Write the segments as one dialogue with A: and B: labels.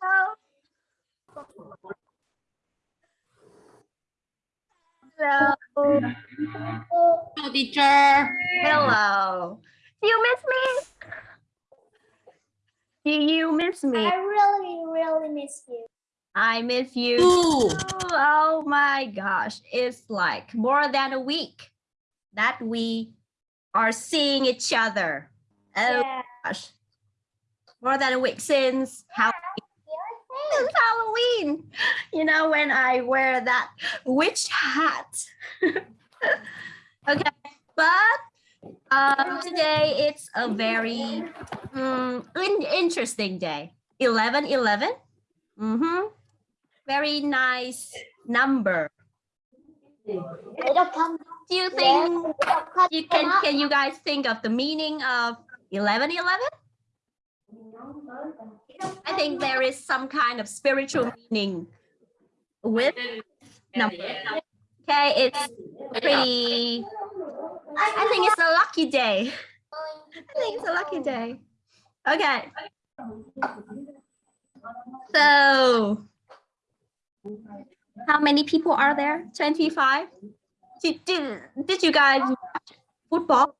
A: Hello.
B: Hello, teacher.
A: Hello. Do you miss me? Do you miss me?
C: I really, really miss you.
A: I miss you.
B: Ooh.
A: Oh my gosh. It's like more than a week that we are seeing each other. Oh
C: Yeah.
A: gosh. More than a week since how since Halloween. You know, when I wear that witch hat. okay, but um, today it's a very um, interesting day. 11 11. Mm-hmm. Very nice number.
C: Để đọc thân.
A: Do you think
C: thân
A: you can can you guys think of the meaning of 11 11? I think there is some kind of spiritual meaning with number. Okay, it's pretty. I think it's a lucky day. I think it's a lucky day. Okay. So, how many people are there? 25? Did, did, did you guys watch football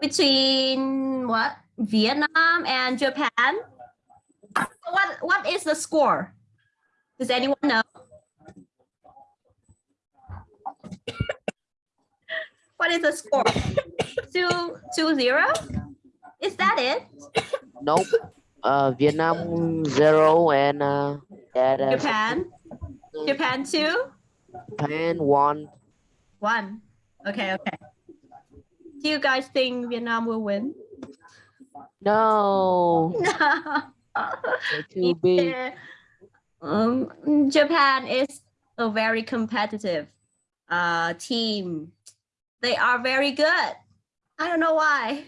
A: between what? Vietnam and Japan? What What is the score? Does anyone know? What is the score? Two two zero? Is that it?
D: Nope. Uh, Vietnam zero and uh, that uh,
A: Japan? Japan two?
D: Japan one.
A: One. Okay, okay. Do you guys think Vietnam will win?
D: No,
A: No.
D: too big.
A: Um, Japan is a very competitive uh, team. They are very good. I don't know why.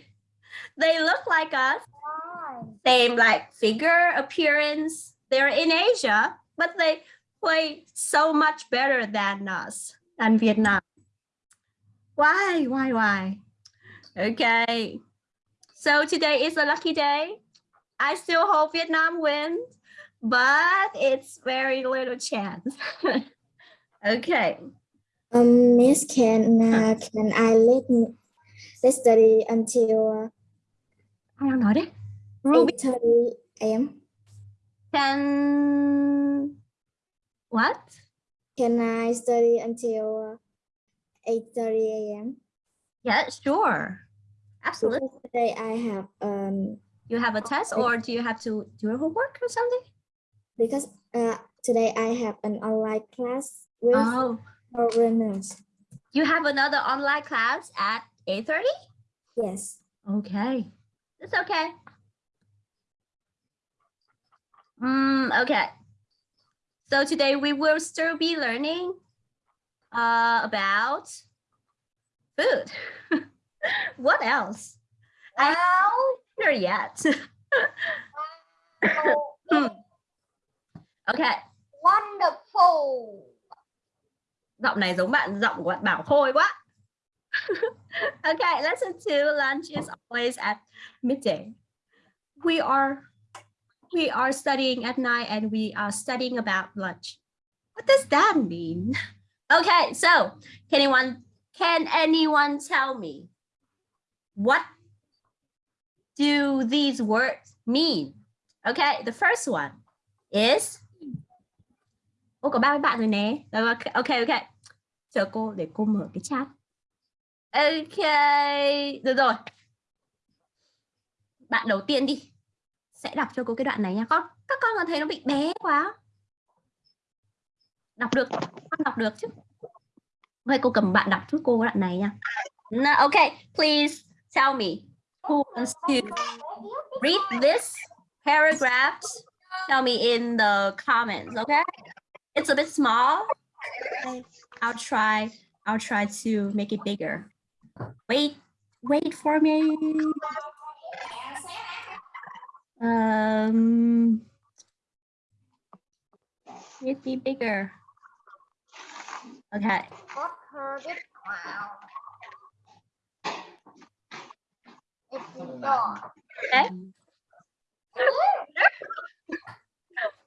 A: They look like us, same like figure, appearance. They're in Asia, but they play so much better than us, and Vietnam. Why? Why? Why? Okay. So today is a lucky day. I still hope Vietnam wins, but it's very little chance. okay.
C: Um, Miss, can uh, can I let let's study until
A: Ai đang nói đấy?
C: uh,
A: Ruby
C: 8:30 a.m.
A: can what?
C: Can I study until uh, 8:30 a.m.
A: Yeah, sure. Absolutely.
C: Because today I have um
A: You have a test or do you have to do your homework or something?
C: because uh today I have an online class with
A: Oh, you have another online class at 8.30?
C: Yes.
A: Okay, it's okay. Mm, okay. So today we will still be learning uh, about food. what else? I haven't yet. Hmm. okay.
C: Wonderful.
A: Giọng này giống bạn giọng của bạn Bảo Khôi quá. okay, lesson two, lunch is always at midday. We are we are studying at night and we are studying about lunch. What does that mean? Okay, so can anyone can anyone tell me what do these words mean? Okay, the first one is Ô có ba bạn rồi nè. Ok ok. Chờ cô để cô mở cái chat. Ok, được rồi. Bạn đầu tiên đi. Sẽ đọc cho cô cái đoạn này nha con. Các con có thấy nó bị bé quá. Đọc được, con đọc được chứ. vậy cô cầm bạn đọc giúp cô đoạn này nha. No, ok, please tell me who wants to read this paragraph. Tell me in the comments, okay? It's a bit small. Okay, I'll try. I'll try to make it bigger. Wait, wait for me. Um, it be bigger. Okay. Okay.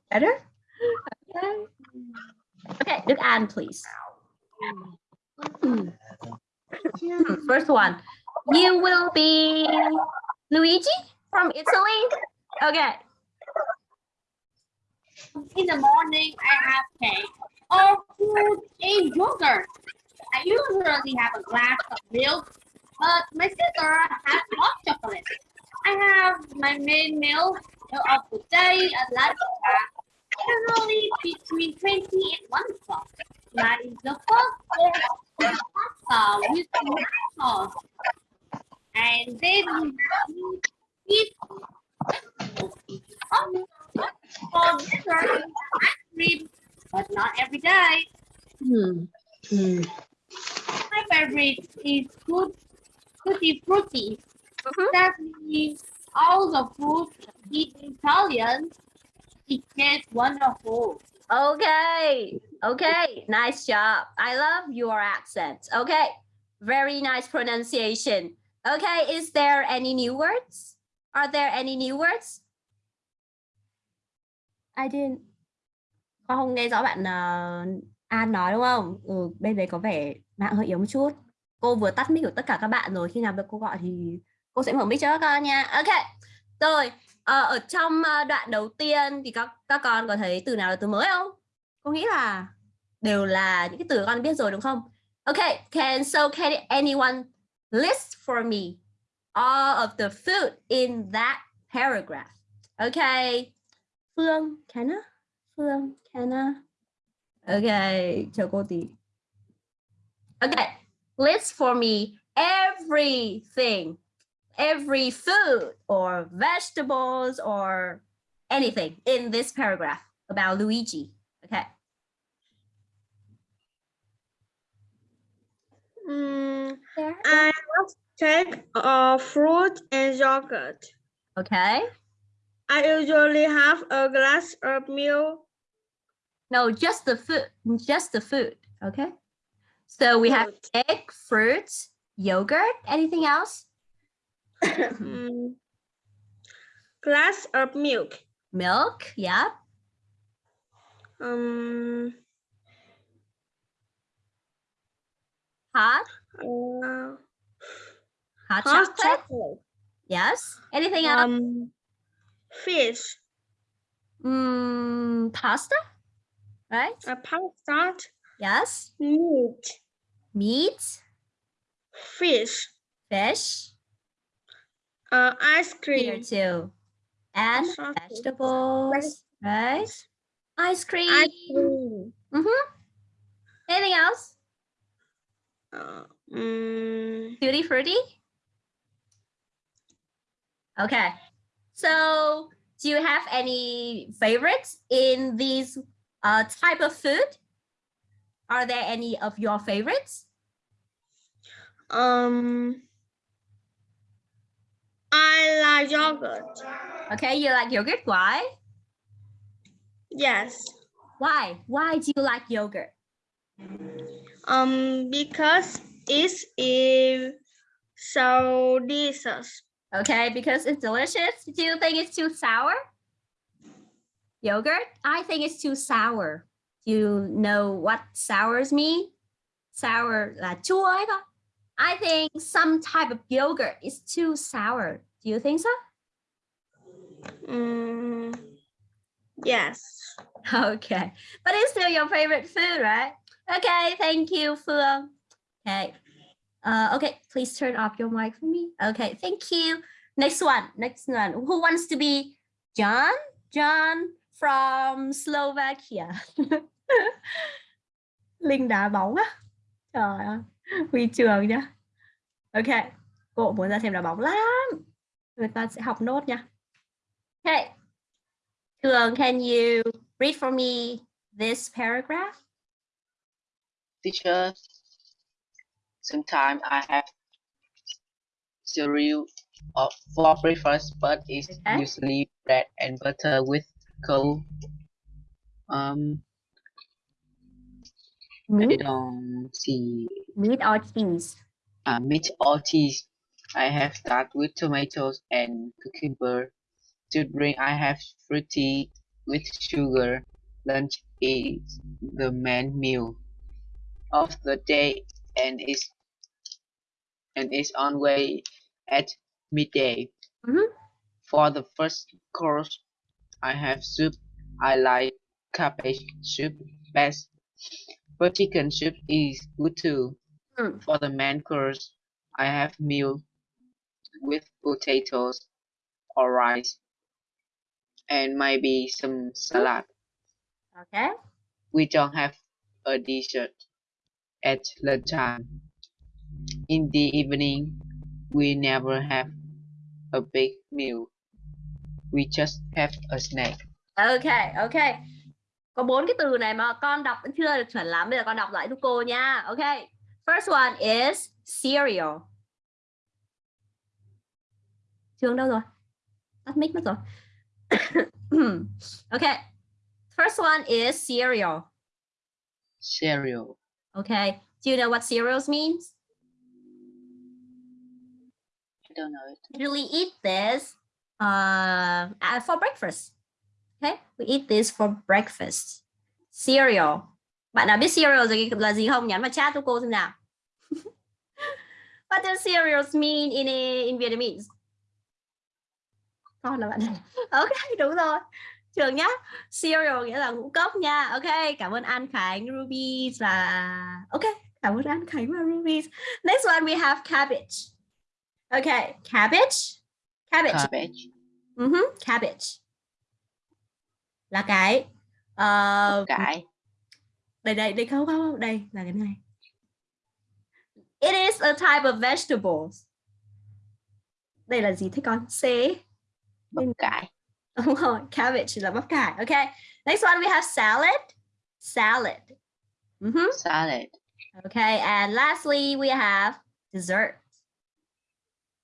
A: Better? Okay. Okay, Đức An, please. First one. You will be Luigi from Italy? Okay.
B: In the morning, I have cake oh, or fruit and yogurt. I usually have a glass of milk, but my sister has hot chocolate. I have my main meal of the day at lunch generally between 20 and 1 o'clock. That is the first pasta with tomato sauce. And then we eat um, for dinner ice cream, but not every day.
A: Hmm. Hmm.
B: My favorite is fruit, tutti frutti.
A: Mhm.
B: That means all the fruit in Italian. It tastes wonderful.
A: Okay. Okay. Nice job. I love your accent. Okay. Very nice pronunciation. Okay. Is there any new words? Are there any new words? I didn't. Con không nghe rõ bạn uh, An nói đúng không? Ừ, bên đấy có vẻ mạng hơi yếu một chút. Cô vừa tắt mic của tất cả các bạn rồi. Khi nào được cô gọi thì cô sẽ mở mic cho các con nha. Ok. Rồi, ờ, ở trong ờ, đoạn đầu tiên thì các các con có thấy từ nào là từ mới không? Cô nghĩ là đều là những cái từ con biết rồi đúng không? OK. can so can anyone list for me all of the food in that paragraph? Okay. Phương, can I? Phương, can I? Okay, cô tí. Okay, list for me everything, every food or vegetables or anything in this paragraph about Luigi. Okay.
E: Mm, I love cake or fruit and yogurt.
A: Okay.
E: I usually have a glass of milk.
A: No, just the food, just the food. Okay. So we have
E: Fruit.
A: egg, fruits, yogurt. Anything else?
E: Mm, glass of milk.
A: Milk. Yeah.
E: Um,
A: Hot.
E: uh,
A: Hot,
E: hot
A: chocolate.
E: chocolate.
A: Yes. Anything else?
E: Um, fish.
A: Mm, pasta. Right.
E: A pasta.
A: Yes.
E: Meat.
A: Meat.
E: Fish.
A: Fish.
E: Uh, ice
A: Here
E: cream.
A: too. And vegetables. Right. Ice cream.
E: Ice cream.
A: Mm-hmm. Anything else?
E: Uh, mm,
A: Tutti frutti? Okay. So do you have any favorites in these uh, type of food? Are there any of your favorites?
E: um, I like yogurt.
A: Okay, you like yogurt. Why?
E: Yes.
A: Why? Why do you like yogurt?
E: Um, because it is so delicious.
A: Okay, because it's delicious. Do you think it's too sour? Yogurt? I think it's too sour. Do you know what sours mean? Sour là chua ấy con. I think some type of yogurt is too sour. Do you think so?
E: Mm, yes.
A: Okay, but it's still your favorite food, right? Okay, thank you, Phương. Okay, uh, okay, please turn off your mic for me. Okay, thank you. Next one, next one. Who wants to be John? John from Slovakia. Linh đá bóng á. Trời ơi, huy trường nhá. Ok, cô muốn ra thêm đá bóng lắm. Người ta sẽ học nốt nha. Okay. Thường, can you read for me this paragraph?
F: Teacher, sometimes I have cereal uh, for breakfast, but it's
A: Okay.
F: usually bread and butter with cold. Um, I
A: Meat,
F: don't see
A: meat or cheese?
F: uh, meat or cheese. I have that with tomatoes and cucumber. To drink, I have fruity with sugar. Lunch is the main meal of the day and is and is on way at midday.
A: Mhm.
F: For the first course, I have soup. I like cabbage soup best, but chicken soup is good too.
A: Mm.
F: For the main course, I have meal with potatoes or rice and maybe some salad.
A: Okay.
F: We don't have a dessert at lunchtime. In the evening, we never have a big meal. We just have a snack.
A: Ok, ok. Có bốn cái từ này mà con đọc vẫn chưa được chuẩn lắm. Bây giờ con đọc lại giúp cô nha. Ok. First one is cereal. Trường đâu rồi? Tắt mic mất rồi. ok. First one is cereal.
F: Cereal.
A: Okay. Do you know what cereals means?
F: I don't know it.
A: usually eat this uh, uh, for breakfast. Okay, we eat this for breakfast. Cereal. Bạn nào biết cereal là gì, là gì không? Nhắn vào chat cho cô xem nào. What does cereals mean in in Vietnamese? Con là bạn này. Ok, đúng rồi. Trường nhá. Cereal nghĩa là ngũ cốc nha. Ok, cảm ơn An Khánh, Ruby và Ok, cảm ơn An Khánh và Ruby. Next one we have cabbage. Okay, cabbage. Cabbage.
F: Cabbage.
A: Mhm, cabbage. Là cái ờ,
F: Cải.
A: đây đây đây không không, đây là cái này. It is a type of vegetables. Đây là gì thế con? C.
F: Bắp cải.
A: Đúng rồi, cabbage là bắp cải. Okay. Next one we have salad. Salad. Mhm.
F: Salad.
A: Okay, and lastly we have dessert.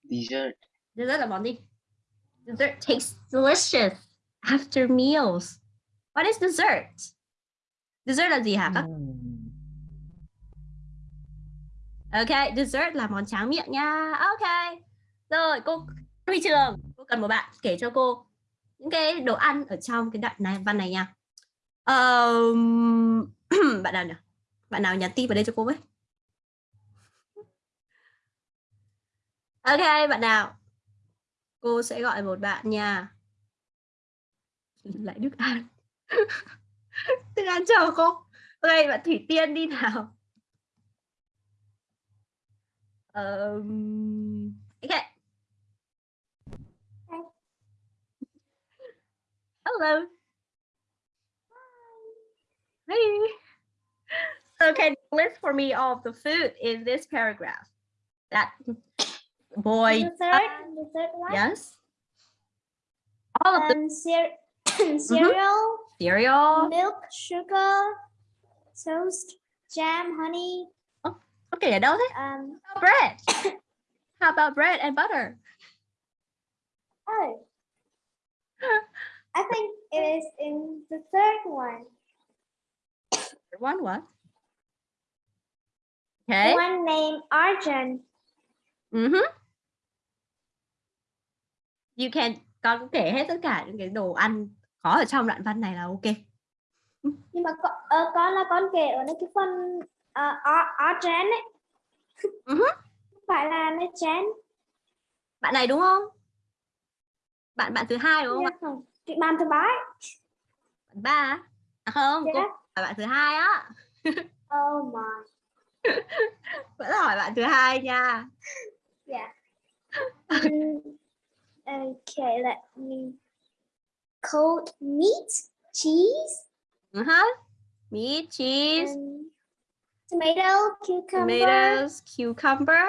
F: Dessert.
A: Dessert là món gì? Dessert tastes delicious after meals. What is dessert? Dessert là gì hả các? Ok, dessert là món tráng miệng nha. Ok. Rồi, cô Huy Trường, cô cần một bạn kể cho cô những cái đồ ăn ở trong cái đoạn này văn này nha. Ờm, bạn nào nhỉ? Bạn nào nhắn tin vào đây cho cô với? Ok, bạn nào? Cô sẽ gọi một bạn nha. Lại Đức An. Đức An chào cô. Ok, bạn Thủy Tiên đi nào. Um, ok. Hello. Hi. So can you list for me all of the food in this paragraph? That boy.
C: The third, the third one.
A: Yes. All of the
C: Um, cer- cereal,
A: cereal.
C: milk, sugar, toast, jam, honey.
A: Oh, Okay, ở đâu thế?
C: Um,
A: Bread. How about bread and butter?
C: oh, I think it is in the third one.
A: One what?
C: The
A: Okay.
C: one named Arjun.
A: Mhm. You can con kể hết tất cả những cái đồ ăn có ở trong đoạn văn này là ok.
C: Nhưng mà con, ờ, con là con kể ở cái phần uh, Arjun ấy.
A: Ừ hứ.
C: Không phải là nơi chén.
A: Bạn này đúng không? Bạn bạn thứ hai đúng không?
C: Dạ không. Chị bàn thứ ba ấy.
A: Bạn ba à không, cô
C: Dạ.
A: hỏi bạn thứ hai á.
C: Oh my.
A: Vẫn hỏi bạn thứ hai nha.
C: Yeah. Mm, okay, let me. Cold meat, cheese,
A: Uh-huh. Meat, cheese,
C: and tomato, cucumber.
A: tomatoes, cucumber.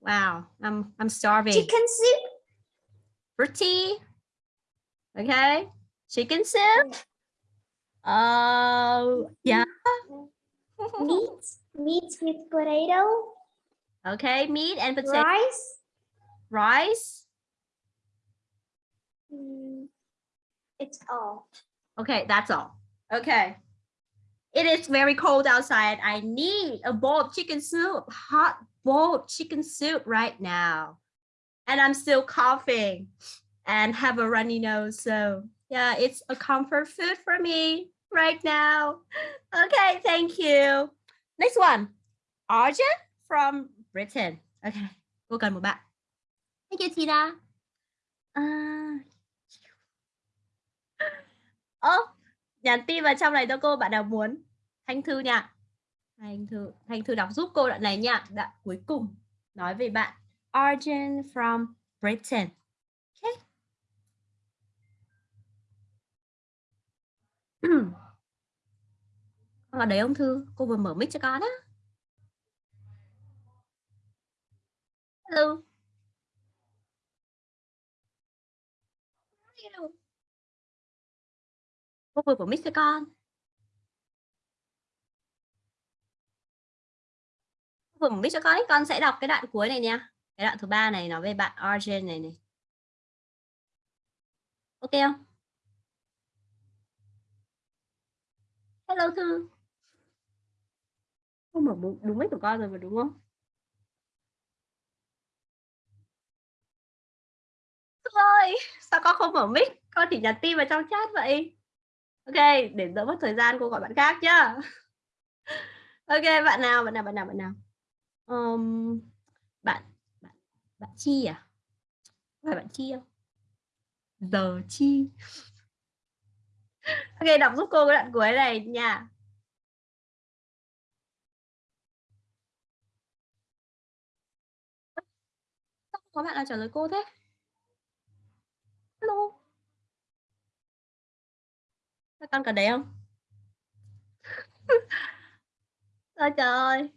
A: Wow, I'm I'm starving.
C: Chicken soup.
A: Fruity. Okay. Chicken soup. Oh, yeah.
C: meat, meat with potato,
A: Okay, meat and potato.
C: rice.
A: Rice.
C: Mm, it's all.
A: Okay, that's all. Okay. It is very cold outside. I need a bowl of chicken soup, hot bowl of chicken soup right now. And I'm still coughing and have a runny nose. So yeah, it's a comfort food for me right now. Okay, thank you. Next one. Arjun from Britain. Okay, cô cần một bạn. Thank you, Tina. À... Ơ, nhắn tin vào trong này cho cô bạn nào muốn. Thanh Thư nha. Thanh Thư, Thanh Thư đọc giúp cô đoạn này nha. Đoạn cuối cùng nói về bạn Arjun from Britain. Okay. con ở đấy ông Thư, cô vừa mở mic cho con á. Hello. Hello. Cô vừa mở mic cho con. Vừa mở mic cho con ấy, con sẽ đọc cái đoạn cuối này nha. Cái đoạn thứ ba này nói về bạn Arjen này này. Ok không? Hello Thư. không mở đúng, đúng mấy của con rồi mà đúng không? Thư ơi, sao con không mở mic? Con chỉ nhắn tin vào trong chat vậy. Ok, để đỡ mất thời gian cô gọi bạn khác nhá. ok, bạn nào, bạn nào, bạn nào, bạn nào? Um, bạn, Chi à? Phải bạn Chi không? Giờ Chi. ok, đọc giúp cô cái đoạn cuối này nha. Sao có bạn nào trả lời cô thế? Hello. Các con cần đấy không? Ôi trời ơi.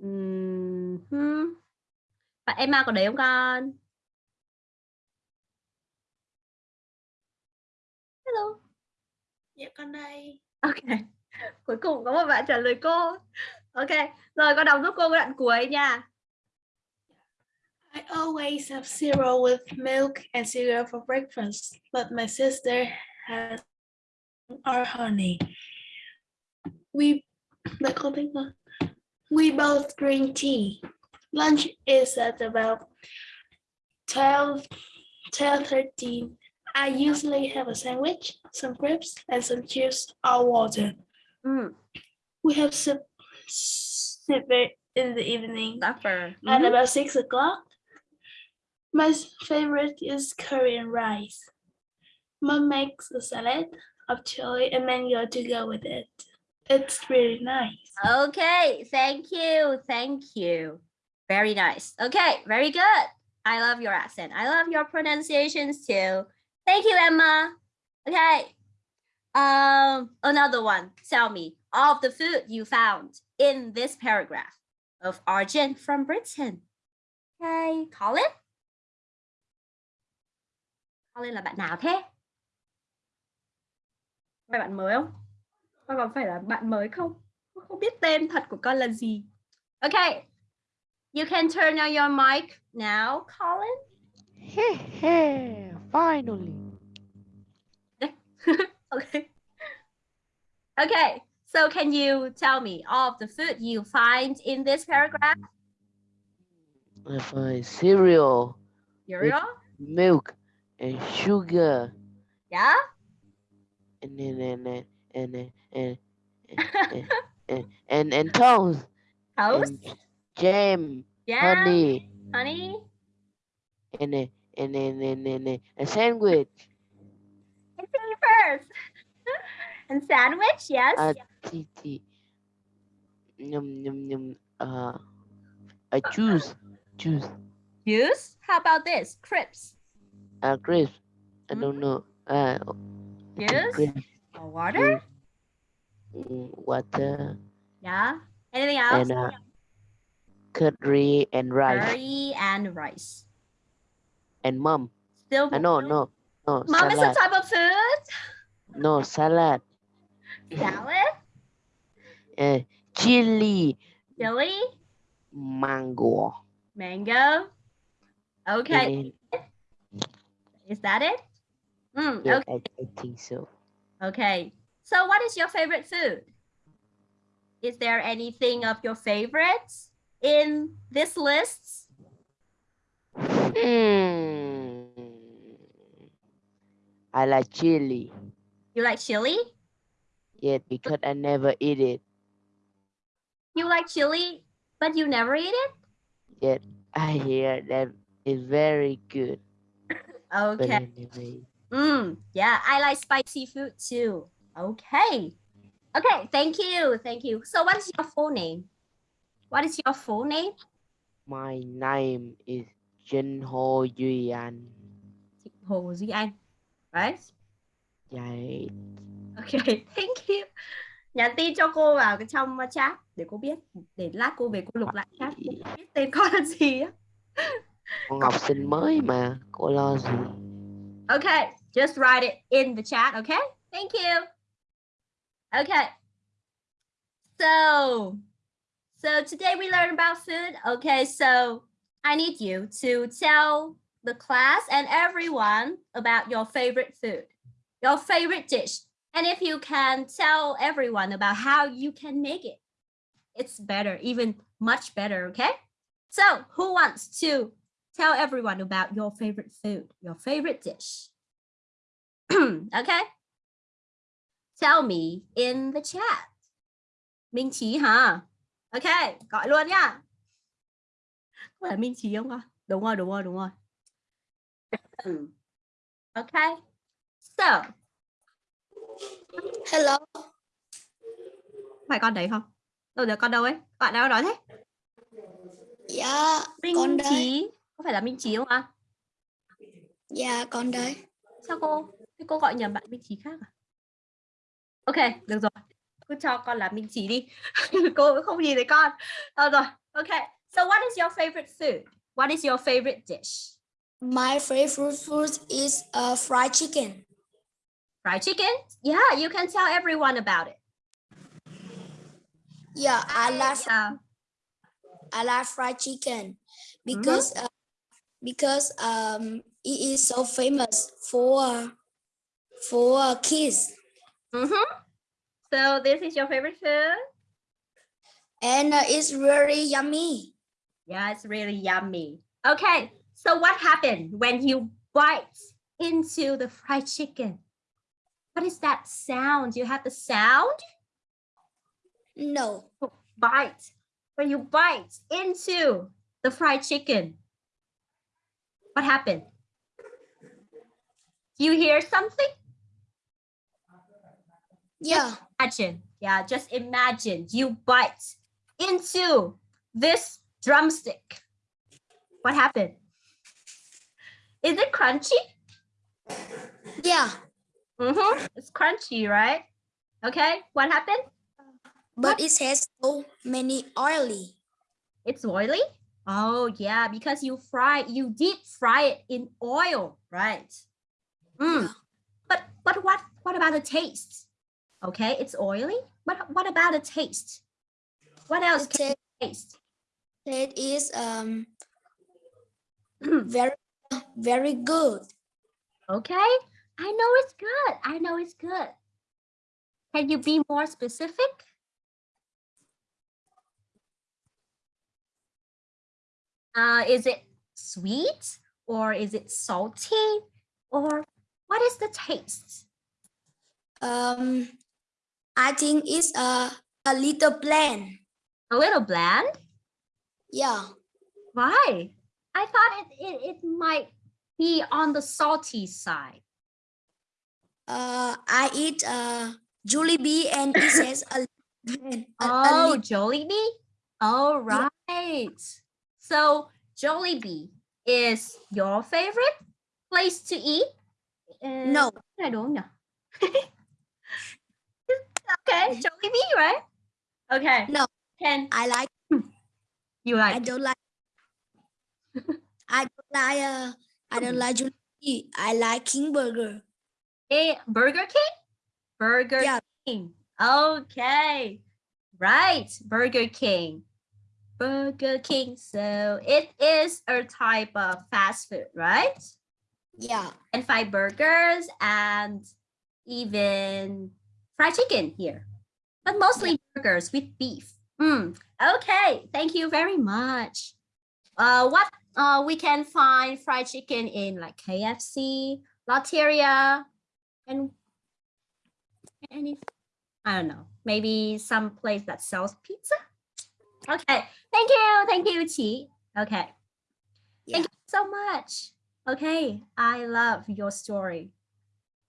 A: Ừm, hmm. Bạn Emma có đấy không con? Hello.
E: Dạ con đây.
A: Ok. Cuối cùng có một bạn trả lời cô. Ok. Rồi con đọc giúp cô cái đoạn cuối nha.
E: I always have cereal with milk and cereal for breakfast, but my sister has our honey. We like holding on. We both drink tea. Lunch is at about 12, 12 13. I usually have a sandwich, some crepes, and some chips or water.
A: Ừm,
E: We have soup, soup in the evening.
A: supper.
E: At
A: Mhm.
E: about six o'clock, my favorite is curry and rice. Mom makes a salad of chili and mango to go with it. It's really nice.
A: Okay, thank you, thank you. Very nice. Okay, very good. I love your accent. I love your pronunciations too. Thank you, Emma. Okay. Um, another one. Tell me of the food you found in this paragraph of Arjun from Britain. Okay, Colin. Colin là bạn nào thế? Bạn mới không? Con còn phải là bạn mới không? Con không biết tên thật của con là gì. Okay. You can turn on your mic now, Colin.
D: Finally.
A: Okay. Okay. So can you tell me all of the food you find in this paragraph?
D: I find cereal,
A: Cereal?
D: milk, and sugar,
A: Yeah.
D: and then and then and and and and and, and toast,
A: Toast?
D: and jam,
A: Yeah.
D: honey,
A: Honey?
D: and then and and and a sandwich,
A: And tea first. and sandwich? Yes.
D: a tea tea, yum yum yum, uh, a juice, juice,
A: Juice? How about this? Crisps.
D: a crisp. I
A: Mm.
D: don't know. Uh,
A: Juice?
D: crisp,
A: Or water?
D: mm, water,
A: Yeah. Anything else?
D: and uh, curry and rice,
A: Curry and rice.
D: and mom.
A: Still
D: Uh, no, no, no,
A: Mom is a type of food.
D: No, salad.
A: Salad?
D: Uh, chili,
A: Chili?
D: mango.
A: Mango? Okay.
D: And
A: Is that it? Mm,
D: yeah,
A: okay.
D: I, I think so.
A: Okay. So what is your favorite food? Is there anything of your favorites in this list?
D: Hmm. I like chili.
A: You like chili?
D: Yeah, because I never eat it.
A: You like chili, but you never eat it?
D: Yeah, I hear that it's very good.
A: Okay. Mm, yeah, I like spicy food too. Okay. Okay, thank you. Thank you. So what is your full name? What is your full name?
D: My name is Jin Ho Yuan.
A: Hồ Duy Anh. Right?
D: Dạ,
A: Okay, thank you. Nhắn tin cho cô vào cái trong chat để cô biết. Để lát cô về cô lục lại chat. Cô biết tên con là gì á.
D: con học sinh mới mà cô lo gì?
A: Okay, just write it in the chat, okay? Thank you. Okay. So, so today we learn about food. Okay, so I need you to tell the class and everyone about your favorite food, your favorite dish. And if you can tell everyone about how you can make it, it's better, even much better, okay? So, who wants to tell everyone about your favorite food, your favorite dish. okay? Tell me in the chat. Minh Chí hả? Ok, gọi luôn nhá. Có phải Minh Chí không con? Đúng rồi, đúng rồi, đúng rồi. Okay. So,
G: Hello.
A: phải con đấy không? Đâu rồi con đâu ấy? Bạn nào nói thế?
G: Dạ,
A: Minh
G: con.
A: Chí. Có phải là Minh Chí không ạ?
G: Dạ, con đây.
A: Sao cô? Thế cô gọi nhầm bạn Minh Chí khác à? Ok, được rồi. Cứ cho con là Minh Chí đi. cô cũng không nhìn thấy con. Ờ rồi. Ok. So what is your favorite food? What is your favorite dish?
G: My favorite food is uh, fried chicken.
A: Fried chicken? Yeah, you can tell everyone about it.
G: Yeah, I like
A: Yeah.
G: I like fried chicken because uh, because um it is so famous for for kids
A: Mm-hmm. So this is your favorite food?
G: and uh, it's really yummy.
A: Yeah, it's really yummy. Okay, so what happened when you bite into the fried chicken? What is that sound? You have the sound?
G: No,
A: Bite. When you bite into the fried chicken, what happened? You hear something?
G: yeah,
A: Imagine. Yeah, just imagine you bite into this drumstick. What happened? Is it crunchy?
G: yeah,
A: Mm-hmm. It's crunchy, right? Okay, what happened?
G: but it has so many oily.
A: It's oily. Oh yeah, because you fry, you deep fry it in oil, right? Mm. But but what what about the taste? Okay, it's oily. But what about the taste? What else can
G: taste,
A: you taste?
G: taste is um very very good.
A: Okay, I know it's good. I know it's good. Can you be more specific? Uh, is it sweet or is it salty or what is the taste?
G: Um, I think it's a a little bland.
A: A little bland.
G: Yeah,
A: Why? I thought it, it, it might be on the salty side.
G: uh, I eat uh Jollibee and it says a, a, a
A: Oh, Jollibee?
G: All
A: right. Yeah. So Jollibee is your favorite place to eat? Uh,
G: no,
A: I don't know. okay, Jollibee, right? Okay.
G: No.
A: Can
G: I like
A: you like?
G: I don't like I don't like uh I don't like Jollibee. I like King Burger.
A: Eh, Burger King? Burger
G: Yeah.
A: King. Okay. Right. Burger King. Burger King. So it is a type of fast food, right?
G: Yeah,
A: And five burgers and even fried chicken here, but mostly burgers with beef. Mm, okay, thank you very much. Uh, what uh, we can find fried chicken in like KFC, Lotteria, and any, I don't know, maybe some place that sells pizza. Okay, thank you, thank you, Chi. Okay,
C: Yeah.
A: thank you so much. Okay, I love your story.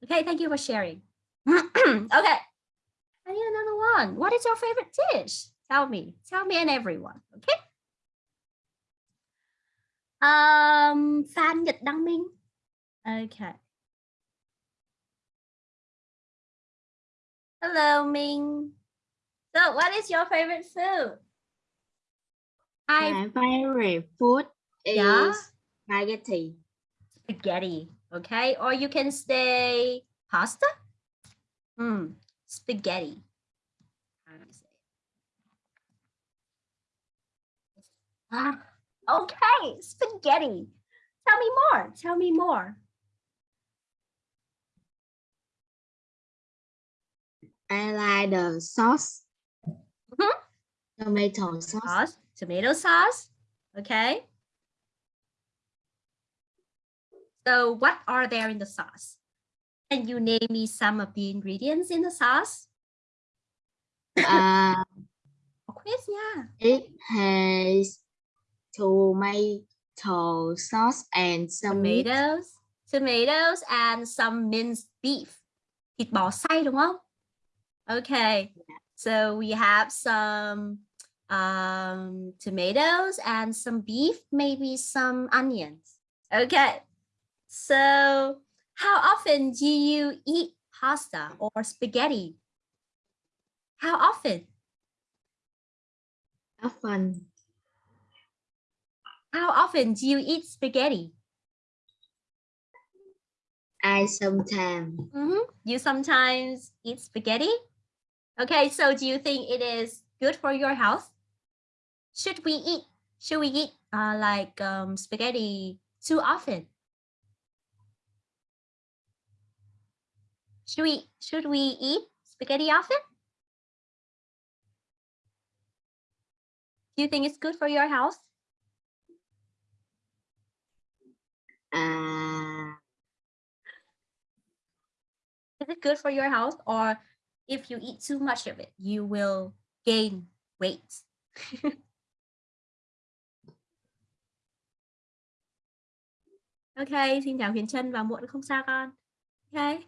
A: Okay, thank you for sharing. okay, I need another one. What is your favorite dish? Tell me, tell me and everyone. Okay. Um, Phan Nhật Đăng Minh. Okay. Hello, Ming. So, what is your favorite food? I
H: My favorite food is
A: Yeah?
H: spaghetti.
A: spaghetti. Okay, or you can say pasta. Hmm, spaghetti. How do you say? Ah, okay, spaghetti. Tell me more. Tell me more.
H: I like the sauce.
A: Mhm.
H: Tomato sauce.
A: Sauce, tomato sauce. Okay. So, what are there in the sauce? Can you name me some of the ingredients in the sauce?
H: Uh,
A: A quiz, yeah.
H: it has tomato sauce and some meat.
A: tomatoes, tomatoes and some minced beef. Thịt bò xay đúng không? Okay. So we have some um, tomatoes and some beef, maybe some onions. Okay. So how often do you eat pasta or spaghetti? How often?
H: Often
A: How often do you eat spaghetti?
H: I sometimes
A: Mhm. You sometimes eat spaghetti. Okay, so do you think it is good for your health? Should we eat? Should we eat uh, like um, spaghetti too often? Should we should we eat spaghetti often? Do you think it's good for your health?
H: uh,
A: Is it good for your health, or if you eat too much of it, you will gain weight? Ok, xin chào Huyền Trân và muộn không sao con. Ok.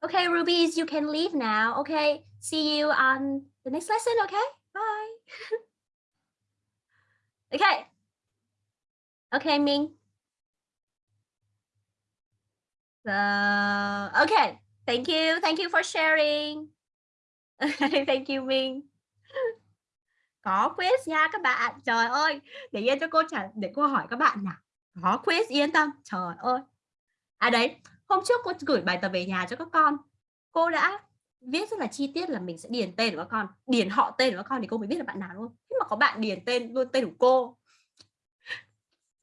A: Okay, Rubies, you can leave now. Okay, see you on the next lesson. Okay, bye. okay. Okay, Ming. So, okay. Thank you. Thank you for sharing. Thank you, Minh. Có quiz nha các bạn. Trời ơi, để yên cho cô trả để cô hỏi các bạn nào. Có quiz yên tâm. Trời ơi. À đấy, hôm trước cô gửi bài tập về nhà cho các con. Cô đã viết rất là chi tiết là mình sẽ điền tên của các con, điền họ tên của các con thì cô mới biết là bạn nào luôn. Thế mà có bạn điền tên luôn tên của cô.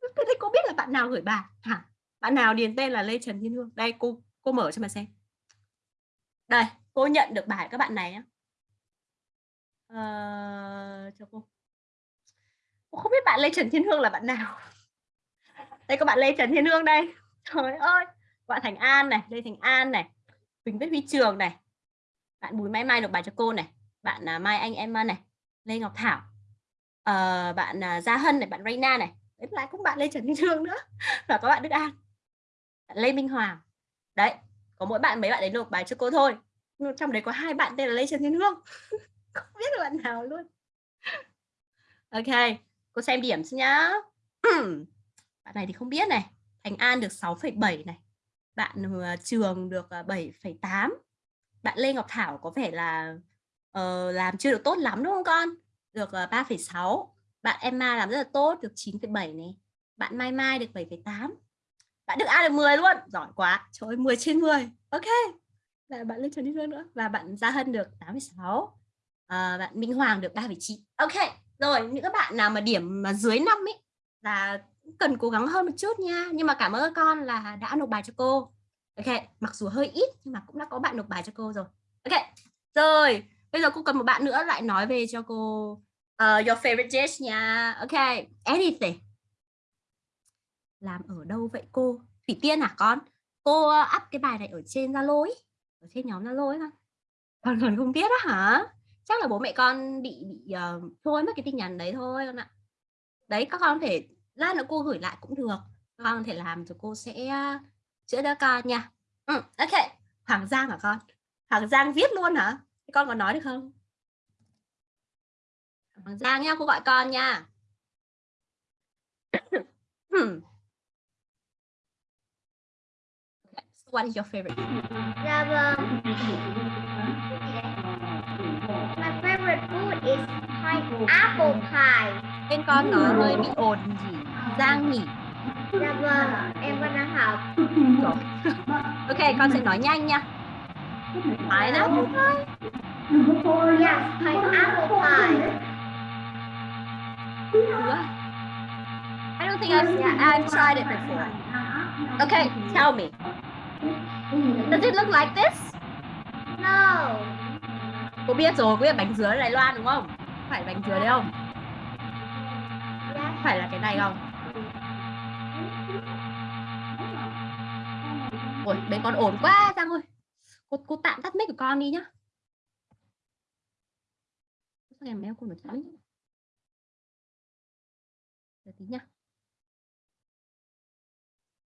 A: Thế thì cô biết là bạn nào gửi bài hả? Bạn nào điền tên là Lê Trần Thiên Hương? Đây cô cô mở cho mà xem. Đây, cô nhận được bài các bạn này nhé. Ờ, cho cô. Cô không biết bạn Lê Trần Thiên Hương là bạn nào. Đây có bạn Lê Trần Thiên Hương đây. Trời ơi, bạn Thành An này, Lê Thành An này, Huỳnh Viết Huy Trường này. Bạn Bùi Mai Mai nộp bài cho cô này, bạn à, Mai Anh em này, Lê Ngọc Thảo. Ờ, bạn à, Gia Hân này, bạn Raina này. Đấy lại cũng bạn Lê Trần Thiên Hương nữa. Và có bạn Đức An. Bạn Lê Minh Hoàng. Đấy, có mỗi bạn mấy bạn đấy nộp bài cho cô thôi. Nhưng trong đấy có hai bạn tên là Lê Trần Thiên Hương. không biết là bạn nào luôn. Ok, cô xem điểm xin nhá. bạn này thì không biết này. Thành An được 6,7 này. Bạn ờ, Trường được ờ, 7,8. Bạn Lê Ngọc Thảo có vẻ là uh, làm chưa được tốt lắm đúng không con? Được uh, 3,6. Bạn Emma làm rất là tốt, được 9,7 này. Bạn Mai Mai được 7,8. Bạn Đức An được 10 luôn, giỏi quá. Trời ơi, 10 trên 10. Ok. và bạn Lê Trần Đi Hương nữa. Và bạn Gia Hân được 8,6. À, bạn Minh Hoàng được 3,9. Ok. Rồi, những các bạn nào mà điểm mà dưới 5 ấy là cần cố gắng hơn một chút nha. Nhưng mà cảm ơn con là đã nộp bài cho cô. Ok, mặc dù hơi ít nhưng mà cũng đã có bạn nộp bài cho cô rồi. Ok, rồi bây giờ cô cần một bạn nữa lại nói về cho cô uh, your favorite dish nha. Ok, anything. Làm ở đâu vậy cô? Thủy Tiên à con? Cô ờ, up cái bài này ở trên Zalo ấy, ở trên nhóm Zalo ấy con. Con còn không biết á hả? Chắc là bố mẹ con bị bị ờ, uh, thôi mất cái tin nhắn đấy thôi con ạ. Đấy các con có thể lát nữa cô gửi lại cũng được. Con có thể làm rồi cô sẽ chữa đỡ con nha. Ừ, ok. Hoàng Giang hả con? Hoàng Giang viết luôn hả? Con còn nói được không? Hoàng Giang nha, cô gọi con nha. So what is your favorite?
I: Dạ vâng. Dạ. My favorite food is pineapple pie.
A: Bên con nó hơi bị ồn gì? Giang nhỉ?
I: Dạ vâng, em vẫn đang học.
A: Ok, con sẽ nói nhanh nha. Pie.
I: Yes, pineapple pie.
A: What? I don't think I've, I've tried it before. Okay, tell me. Does it look like this?
I: No.
A: Cô biết rồi, cô biết bánh dứa Đài Loan đúng không? Phải bánh chứa đấy không? Phải là cái này không? Ôi, bên con ổn quá Giang ơi. Cô, cô tạm tắt mic của con đi nhá. Sao em méo cô nói chuyện Để tí nhá.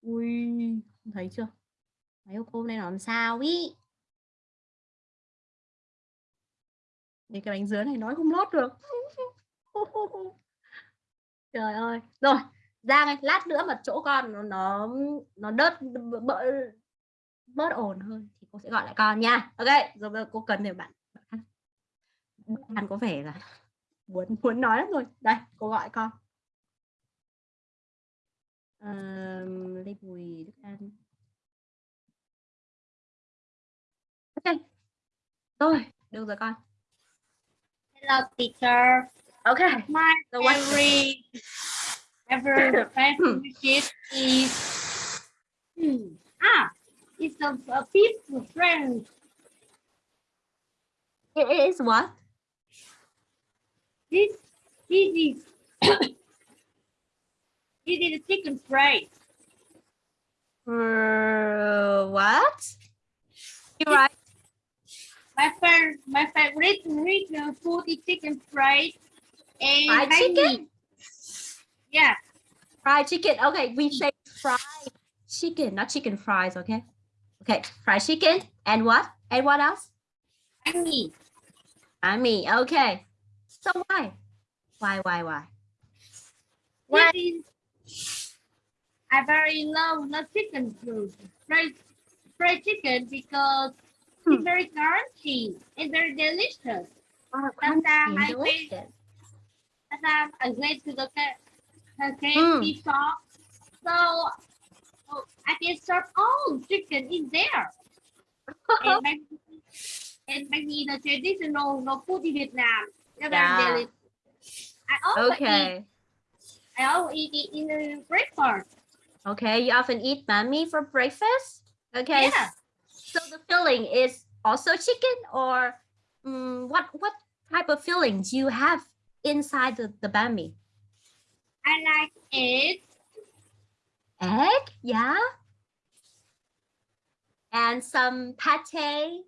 A: Ui, thấy chưa? mấy cô này nó làm sao ý? Thì cái bánh dứa này nói không lót được. Trời ơi. Rồi, ra ngay lát nữa mà chỗ con nó nó nó đớt bỡ bớt ổn hơn thì cô sẽ gọi lại con nha. Ok, rồi bây giờ cô cần thì bạn bạn khác. Có vẻ là muốn muốn nói lắm rồi. Đây, cô gọi con. Um, Lê Bùi Đức An. Ok. Rồi, được rồi con.
B: Hello, teacher.
A: Ok.
B: My
A: So what-
B: favorite, favorite, favorite is hmm, ah, it's a, a beef friend.
A: It is what?
B: This this is this is a chicken fry.
A: Uh, what? You right.
B: My friend, my favorite regional food is chicken fry and
A: Fried chicken?
B: Yeah,
A: Fried chicken. Okay, we mm. say fried chicken, not chicken fries. Okay. Okay, fried chicken and what? And what else?
B: Maggi.
A: I mean, okay. So why? Why? Why? Why?
B: What is I very love the chicken food, fried fried chicken because. It's very crunchy and very delicious.
A: Oh,
B: Sometimes
A: crunchy,
B: I wait. Sometimes I went to the
A: Hmm.
B: KFC shop, so oh, I can serve all chicken in there. and Maggi, and Maggi the traditional no food in Vietnam.
A: Yeah.
B: I also eat.
A: Okay.
B: I also eat it in the breakfast.
A: Okay. You often eat bami for breakfast. Okay.
B: Yeah.
A: So the filling is also chicken, or mm, what? What type of filling do you have inside the the bami?
B: I like egg,
A: Egg, yeah. And some pate.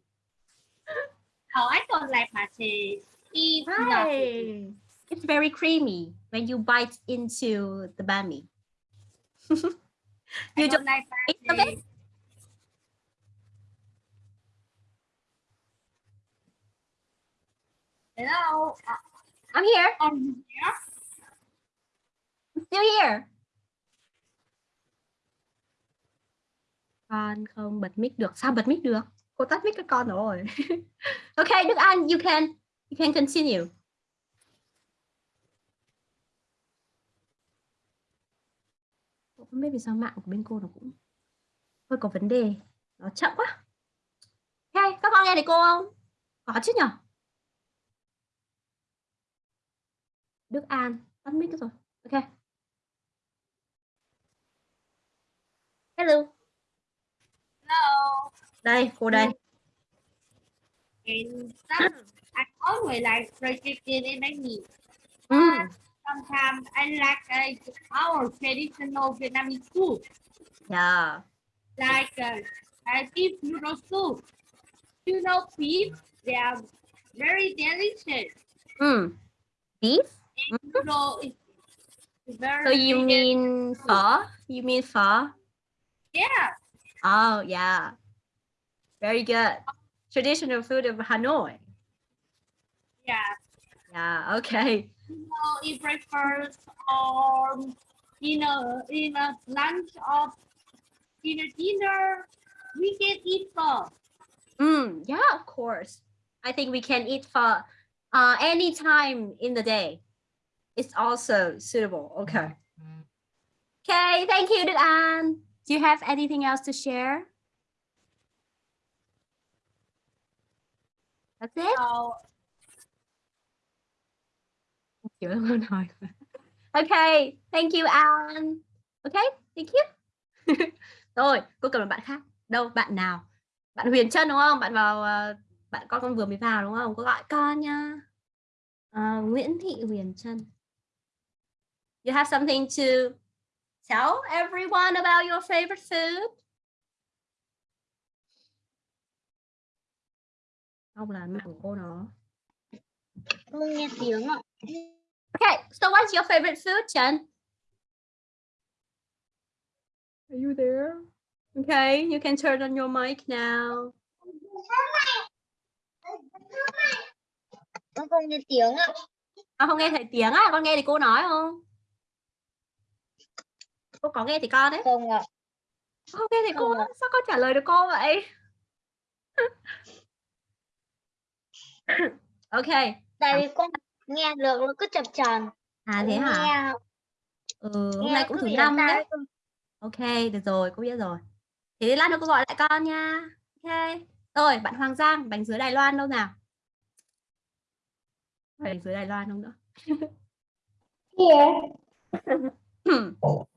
B: Oh, I don't like pate. It's
A: Right. It's very creamy when you bite into the bami.
B: I
A: you
B: don't
A: don't
B: like
A: eat of it?
B: pate. Hello, uh,
A: I'm here.
B: I'm here.
A: I'm still here. Con không bật mic được. Sao bật mic được? Cô tắt mic cho con rồi. okay, Đức An, you can you can continue. Cô không biết vì sao mạng của bên cô nó cũng hơi có vấn đề. Nó chậm quá. Ok, các con nghe thấy cô không? Có chứ nhở? Đức An, tắt mic rồi. Ok. Hello.
B: Hello.
A: Đây, cô đây.
B: And some, I always like and Maggi.
A: Mm.
B: Sometimes I like uh, our traditional Vietnamese food,
A: Yeah.
B: like uh, uh, beef noodle soup. You know beef, they are very delicious.
A: Mm. Beef?
B: And noodle is is very
A: So you
B: delicious.
A: mean phở? You mean phở?
B: Yeah,
A: Oh, yeah. Very good. Traditional food of Hanoi.
B: yeah.
A: Yeah, okay.
B: You know, eat breakfast or you know, in a lunch or in a dinner, we can eat pho.
A: Mm, yeah, of course. I think we can eat for uh, any time in the day. It's also suitable. Okay. Okay, thank you, Đức An. Do you have anything else to share? That's it? Rồi. Okay, thank you An. Okay, thank you. Rồi, cô cần một bạn khác. Đâu, bạn nào? Bạn Huyền Trân đúng không? Bạn vào ờ, bạn con con vừa mới vào đúng không? Cô gọi con nha. Ờ, Nguyễn Thị Huyền Trân. You have something to tell everyone about your favorite food? Không là của cô nó.
H: Con nghe tiếng ạ.
A: Okay, so what's your favorite food, Chen? Are you there? Okay, you can turn on your mic now.
H: Con không nghe tiếng ạ.
A: Không nghe thấy tiếng à? Con nghe thì cô nói không? Cô có nghe thì con đấy.
H: Không ạ.
A: Không nghe thì cô. Sao con trả lời được cô vậy? okay.
H: Tại vì con nghe được nó cứ chập chờn.
A: À thế hả?
H: Nghe,
A: Ừ, hôm
H: nghe
A: nay cũng thứ năm đấy. Ok, được rồi, cô biết rồi. Thế lát nữa cô gọi lại con nha. Ok. Rồi, bạn Hoàng Giang, bánh dưới Đài Loan đâu nào? Bánh dưới Đài Loan không nữa?
I: Here.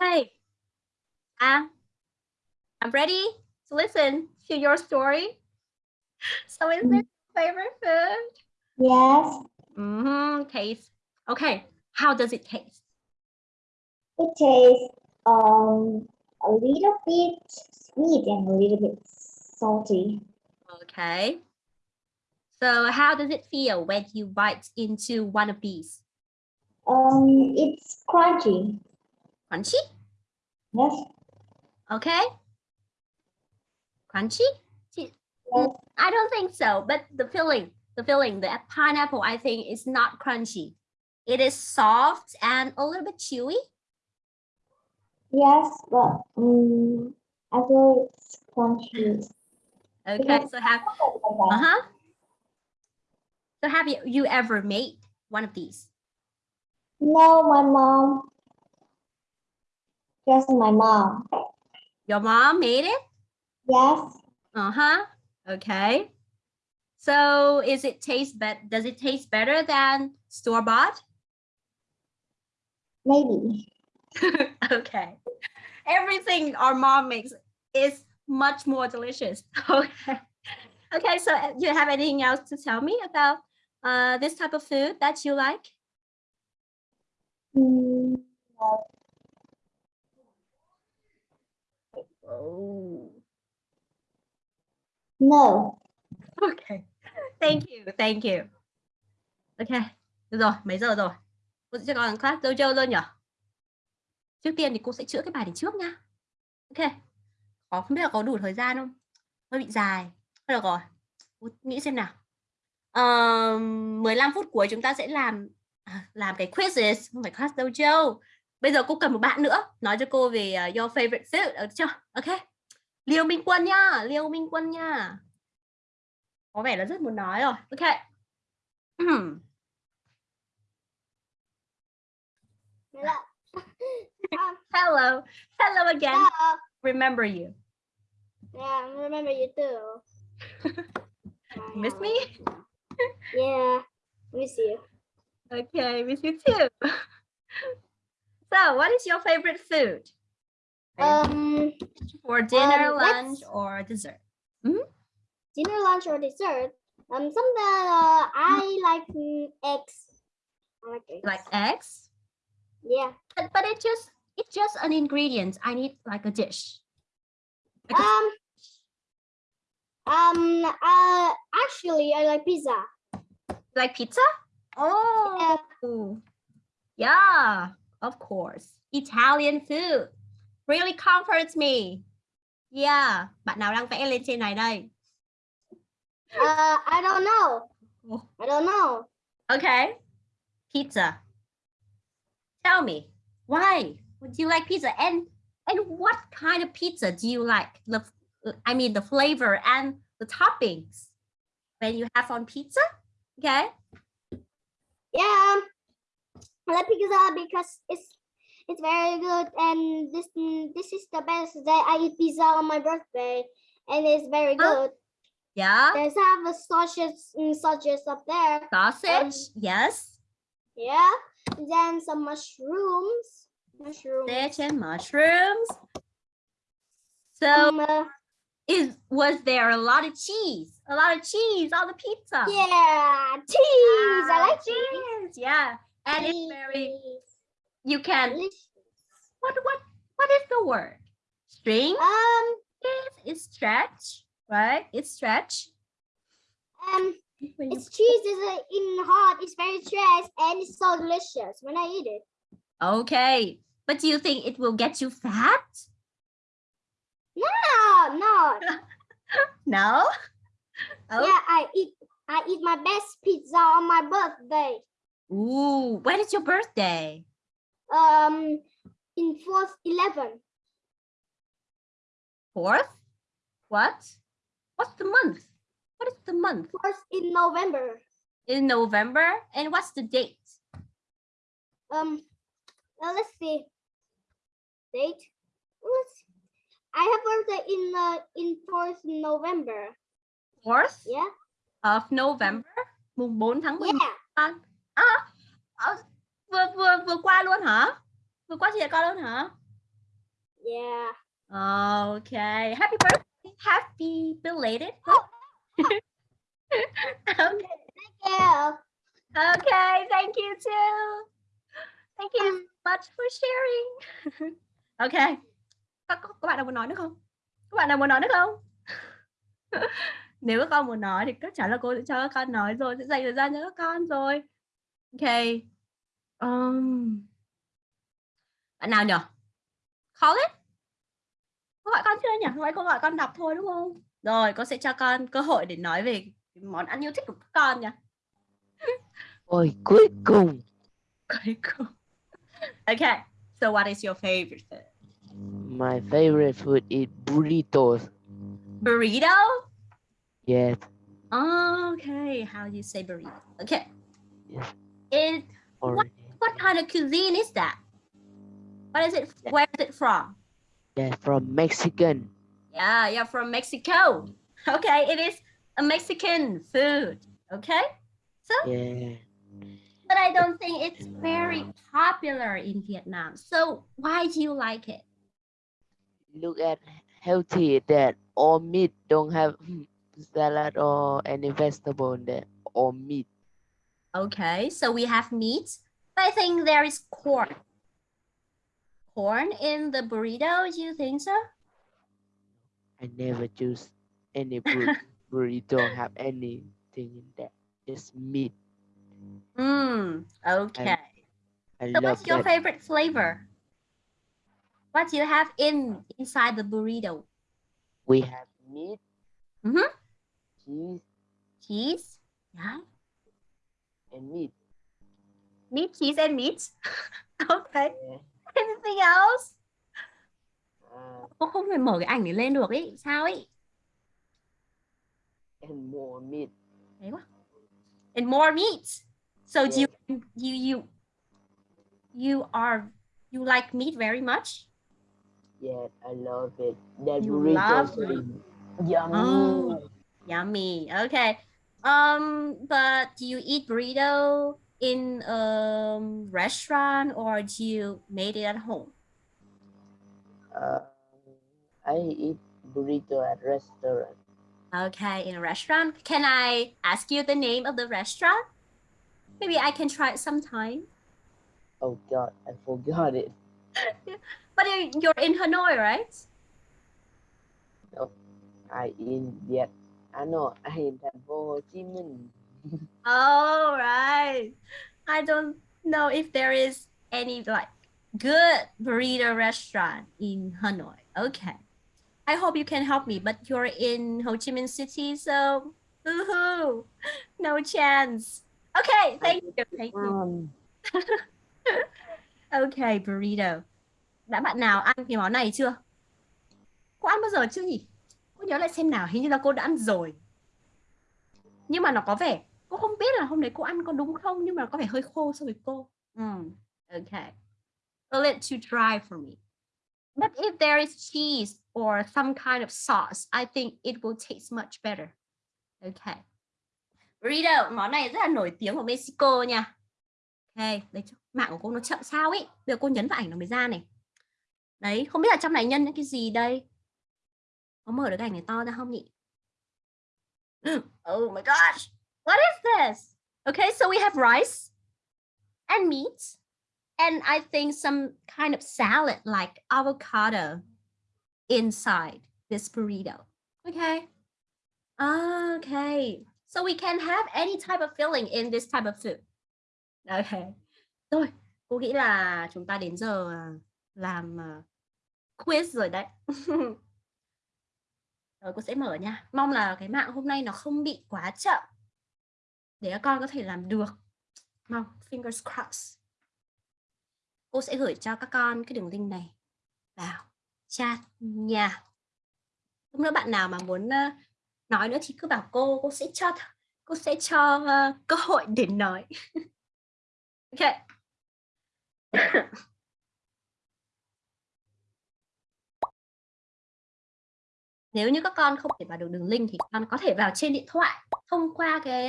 A: Okay. Ah, I'm ready to listen to your story. So is this your favorite food?
I: Yes.
A: Mm-hmm. Taste. Okay. How does it taste?
I: It tastes um a little bit sweet and a little bit salty.
A: Okay. So how does it feel when you bite into one of these?
I: Um, it's crunchy.
A: Crunchy?
I: Yes.
A: Okay. Crunchy?
I: Yes.
A: I don't think so, but the filling, the filling, the pineapple, I think is not crunchy. It is soft and a little bit chewy.
I: Yes, but um, I feel it's crunchy.
A: Okay, so have
I: Uh-huh.
A: uh-huh. So have you you ever made one of these?
I: No, my mom. Just my mom.
A: Your mom made it?
I: Yes.
A: Uh-huh. Okay. So is it taste bet does it taste better than store-bought?
I: Maybe.
A: okay. Everything our mom makes is much more delicious. Okay. Okay, so uh, do you have anything else to tell me about uh, this type of food that you like?
I: Mm, no. No.
A: okay. Thank you, thank you. Okay, được rồi, mấy giờ rồi? Cô sẽ còn class class dojo luôn nhỉ? Trước tiên thì cô sẽ chữa cái bài này trước nha. Ok. Có không biết là có đủ thời gian không? Hơi bị dài. Thôi được rồi. Cô nghĩ xem nào. Ờ, uh, 15 phút cuối chúng ta sẽ làm à, làm cái quizzes, không phải class dojo. Bây giờ cô cần một bạn nữa nói cho cô về uh, your favorite food được chưa? Ok. Liêu Minh Quân nha, Liêu Minh Quân nha. Có vẻ là rất muốn nói rồi. Ok. Hello. Hello again.
I: Hello.
A: Remember you.
I: Yeah, remember you too.
A: Miss me?
I: Yeah, miss you.
A: Okay, miss you too. so, what is your favorite food?
I: Um,
A: For dinner,
I: um,
A: lunch, or dessert?
I: dinner, lunch, or dessert. Um, sometimes uh, I like mm, eggs. I like eggs.
A: Like eggs?
I: yeah.
A: But, but it just it's just an ingredient. I need like a dish. Like a-
I: Um. Um. Uh. Actually, I like pizza.
A: like pizza? Oh, yeah, of course. Italian food really comforts me. Yeah, bạn nào đang vẽ lên trên này đây?
I: Uh. I don't know.
A: Oh.
I: I don't know.
A: Okay, pizza. Tell me, why would you like pizza? And and what kind of pizza do you like? The I mean the flavor and the toppings when you have on pizza? Okay.
I: Yeah. I like pizza because it's it's very good and this this is the best day I eat pizza on my birthday and it's very
A: Oh.
I: good.
A: Yeah.
I: There's have a sausage mm, sausages up there.
A: Sausage. yes.
I: Yeah. Then some mushrooms. Mushrooms.
A: Sausage and mushrooms. So
I: Um, uh,
A: is was there a lot of cheese? A lot of cheese on the pizza.
I: yeah, cheese. I
A: Ah,
I: like cheese.
A: cheese. Yeah. And it's very you can what what what is the word? String
I: Um,
A: is it's stretch, right? It's stretch.
I: um, it's cheese is in hot. It's very stressed and it's so delicious when I eat it.
A: Okay. But do you think it will get you fat?
I: No, no.
A: No. Oh.
I: Yeah, I eat. I eat my best pizza on my birthday.
A: Ooh, when is your birthday?
I: Um, in fourth eleven.
A: Fourth? What? What's the month? What is the month?
I: Fourth in November.
A: In November? And what's the date?
I: Um, uh, let's see. Date. Let's. I have birthday in uh, in fourth November.
A: Fourth
I: Yeah.
A: of November? Mùng 4 tháng 11.
I: Yeah.
A: À, à, vừa vừa vừa qua luôn hả? Vừa qua sinh nhật con luôn hả?
I: Yeah.
A: Okay. Happy birthday. Happy belated. okay.
I: Yeah.
A: Okay, thank you too. Thank you so much for sharing. okay. Có, có bạn nào muốn nói nữa không? Có bạn nào muốn nói nữa không? Nếu các con muốn nói thì chắc chắn là cô sẽ cho các con nói rồi, sẽ dành thời gian cho các con rồi. Okay. Um, bạn nào nhỉ? Colin? Cô gọi con chưa nhỉ? Gọi cô gọi con đọc thôi đúng không? Rồi, cô sẽ cho con cơ hội để nói về món ăn yêu thích của các con nhỉ?
D: Ôi cuối cùng
A: Very cool. Okay, so what is your favorite food?
D: My favorite food is burritos.
A: Burrito?
D: Yes.
A: Okay, how do you say burrito? Okay.
D: Yes.
A: It,
D: Or
A: what kind of cuisine is that? What is it? Where is it from?
D: yeah, from Mexican.
A: Yeah, you're from Mexico. Okay, it is a Mexican food. Okay, so
D: Yeah.
A: but I don't think it's very popular in Vietnam. So why do you like it?
D: Look at healthy that all meat don't have salad or any vegetable in there or meat.
A: Okay, so we have meat. I think there is corn. Corn in the burrito, do you think so?
D: I never choose any bur- burrito have anything in there. Just meat.
A: Hmm, okay.
D: I
A: So what's your
D: that.
A: favorite flavor? What do you have in inside the burrito?
D: We have meat,
A: Mhm.
D: cheese,
A: Cheese? Yeah.
D: And meat.
A: Meat, cheese, and meat. okay.
D: Yeah.
A: Anything else?
D: Uh,
A: Cô không thể mở cái ảnh này lên được ý. Sao ý?
D: and more meat.
A: Thế quá. And more meat. So do you you you you are you like meat very much?
D: Yes, I love it. That
A: You
D: burrito
A: love
D: is yummy.
A: Oh. Yummy. Okay. Um, but do you eat burrito in a restaurant or do you made it at home?
D: Uh, I eat burrito at restaurant.
A: Okay, in a restaurant. Can I ask you the name of the restaurant? Maybe I can try it sometime.
D: Oh God, I forgot it.
A: But you- you're in Hanoi, right?
D: No, I in Viet. I know I in thành phố Hồ Chí Minh.
A: Oh, right. I don't know if there is any like good burrito restaurant in Hanoi. Okay. I hope you can help me, but you're in Ho Chi Minh City, so woohoo, no chance. Okay, thank you. Thank you. Okay, burrito. Đã bạn nào ăn cái món này chưa? Cô ăn bao giờ chưa nhỉ? Nhớ lại xem nào, hình như là cô đã ăn rồi. Nhưng mà nó có vẻ, cô không biết là hôm đấy cô ăn có đúng không, nhưng mà nó có vẻ hơi khô so với cô. Mm, okay. A little too dry for me. But if there is cheese or some kind of sauce, I think it will taste much better. Okay. Burrito, món này rất là nổi tiếng ở Mexico nha. okay đấy mạng của cô nó chậm sao ấy. Bây giờ cô nhấn vào ảnh nó mới ra này. Đấy, không biết là trong này nhân những cái gì đây. Có mở được cái ảnh này to ra không nhỉ? Oh my gosh. What is this? Okay, so we have rice and meat and I think some kind of salad like avocado inside this burrito. Okay. Okay. So we can have any type of filling in this type of food. Okay. Rồi, cô nghĩ là chúng ta đến giờ ờ, làm ờ, quiz rồi đấy. Rồi cô sẽ mở nha. Mong là cái mạng hôm nay nó không bị quá chậm. Để các con có thể làm được. Mong, fingers crossed. Cô sẽ gửi cho các con cái đường link này vào chat nha. Lúc nữa bạn nào mà muốn ờ, nói nữa thì cứ bảo cô, cô sẽ cho cô sẽ cho ờ, cơ hội để nói. ok. Nếu như các con không thể vào được đường link thì con có thể vào trên điện thoại thông qua cái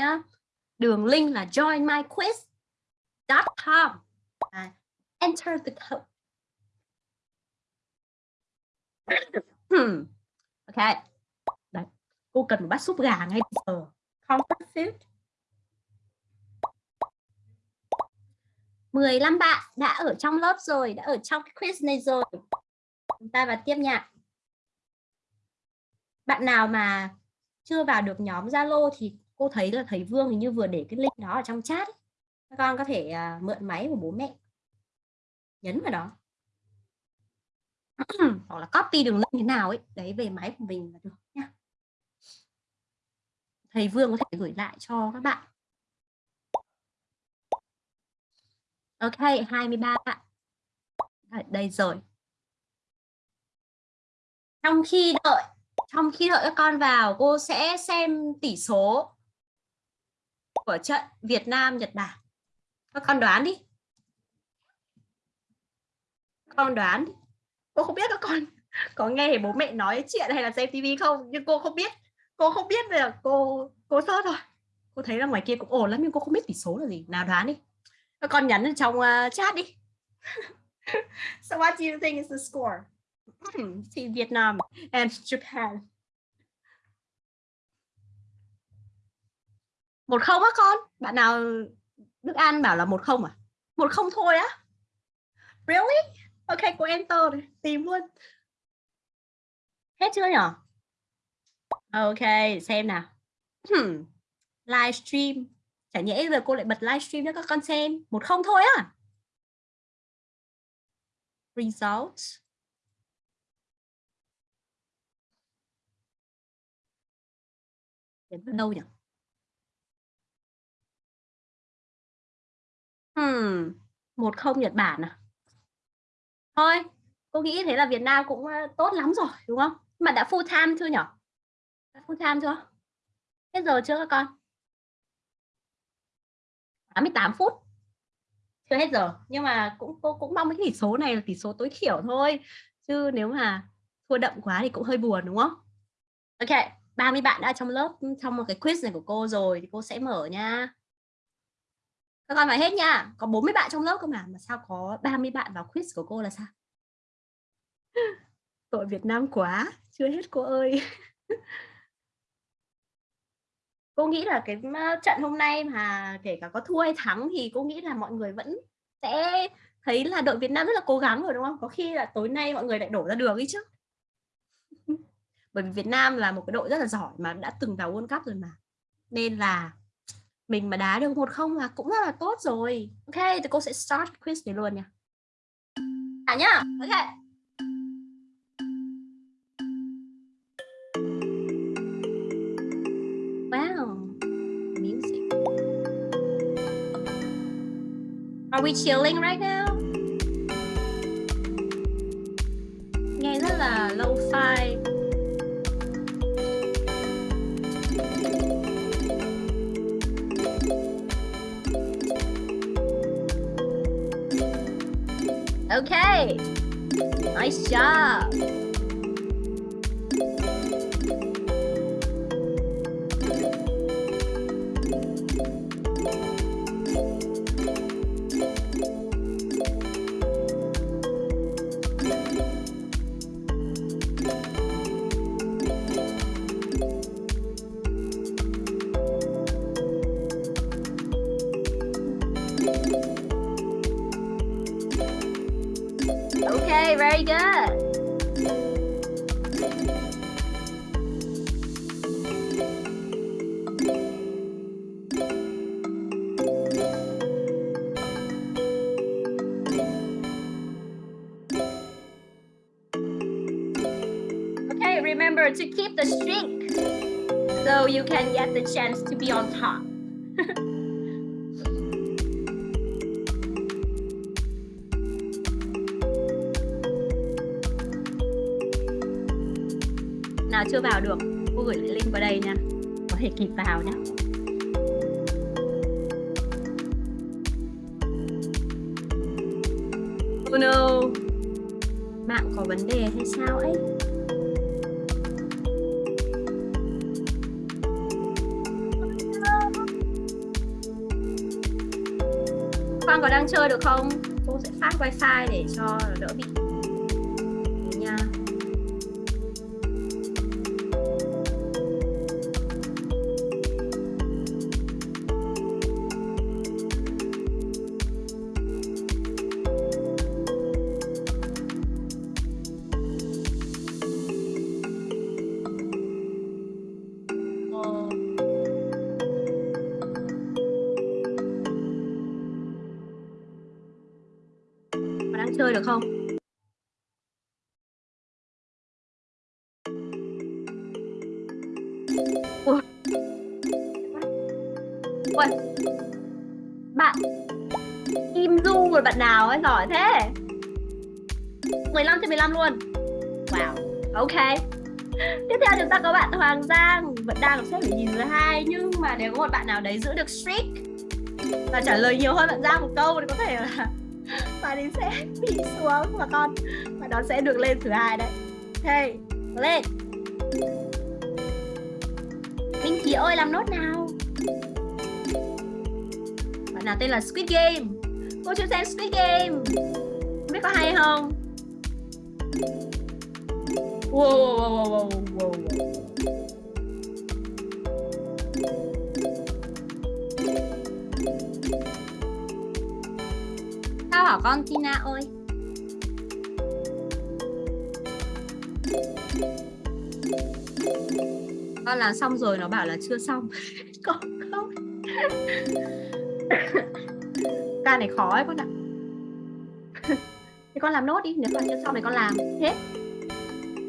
A: đường link là joinmyquiz.com. À, enter the code. Hmm. Ok. Đấy. Cô cần một bát súp gà ngay bây giờ. Comfort food. 15 bạn đã ở trong lớp rồi, đã ở trong cái quiz này rồi. Chúng ta vào tiếp nha. Bạn nào mà chưa vào được nhóm Zalo thì cô thấy là thầy Vương hình như vừa để cái link đó ở trong chat. ấy. Các con có thể uh, mượn máy của bố mẹ. Nhấn vào đó. Hoặc là copy đường link thế nào ấy, đấy về máy của mình là được nha. Thầy Vương có thể gửi lại cho các bạn. Ok, 23 bạn. Ở đây rồi. Trong khi đợi, trong khi đợi các con vào, cô sẽ xem tỷ số của trận Việt Nam Nhật Bản. Các con đoán đi. Con đoán đi. Cô không biết các con có nghe bố mẹ nói chuyện hay là xem tivi không, nhưng cô không biết. Cô không biết về là cô cô sơ rồi. Cô thấy là ngoài kia cũng ổn lắm nhưng cô không biết tỷ số là gì. Nào đoán đi. Các con nhắn trong uh, chat đi. so what do you think is the score? See Vietnam and Japan. Một không á con? Bạn nào Đức An bảo là một không à? Một không thôi á? Really? Ok, cô enter. Tìm luôn. Hết chưa nhở? Ok, xem nào. Hmm. Livestream. Chả nhẽ giờ cô lại bật livestream cho các con xem. Một không thôi á. Results. Đến vào đâu nhỉ? Hmm. Một không Nhật Bản à? Thôi, cô nghĩ thế là Việt Nam cũng ờ, tốt lắm rồi, đúng không? Mà đã full time chưa nhỉ? Đã full time chưa? Hết giờ chưa các con? 88 phút chưa hết giờ nhưng mà cũng cô cũng mong cái tỷ số này là tỷ số tối thiểu thôi chứ nếu mà thua đậm quá thì cũng hơi buồn đúng không ok 30 bạn đã trong lớp, trong một cái quiz này của cô rồi thì cô sẽ mở nha. Các con phải hết nha. Có 40 bạn trong lớp cơ mà mà sao có 30 bạn vào quiz của cô là sao? Tội Việt Nam quá, chưa hết cô ơi. Cô nghĩ là cái ờ, trận hôm nay mà kể cả có thua hay thắng thì cô nghĩ là mọi người vẫn sẽ thấy là đội Việt Nam rất là cố gắng rồi, đúng không? Có khi là tối nay mọi người lại đổ ra đường đi chứ bởi vì Việt Nam là một cái đội rất là giỏi mà đã từng vào World Cup rồi mà. Nên là mình mà đá được một không là cũng rất là tốt rồi. Ok, thì cô sẽ start quiz này luôn nha. À nhá, ok. Wow, music. Are we chilling right now? Nghe rất là low fi Okay. Nice job. Okay, very good. Okay, remember to keep the streak so you can get the chance to be on top. Chưa vào được. Cô gửi link vào đây nha. Có thể kịp vào nhé oh no mạng có vấn đề hay sao ấy? Khoan có đang chơi được không? Cô sẽ phát wifi để cho đỡ bị nếu có một bạn nào đấy giữ được streak Và trả lời nhiều hơn bạn ra một câu Thì có thể là Bạn ấy sẽ bị xuống Và con Và nó sẽ được lên thứ hai đấy. Hey Lên. Minh Kỳ ơi làm nốt nào. Bạn nào tên là Squid Game? Cô chưa xem Squid Game. Không biết có hay không? Wow, wow, wow, wow, wow, wow. Sao hả con Tina ơi? Con làm xong rồi nó bảo là chưa xong. con không. ca này khó ấy con ạ. Thì con làm nốt đi, nếu con chưa xong thì con làm hết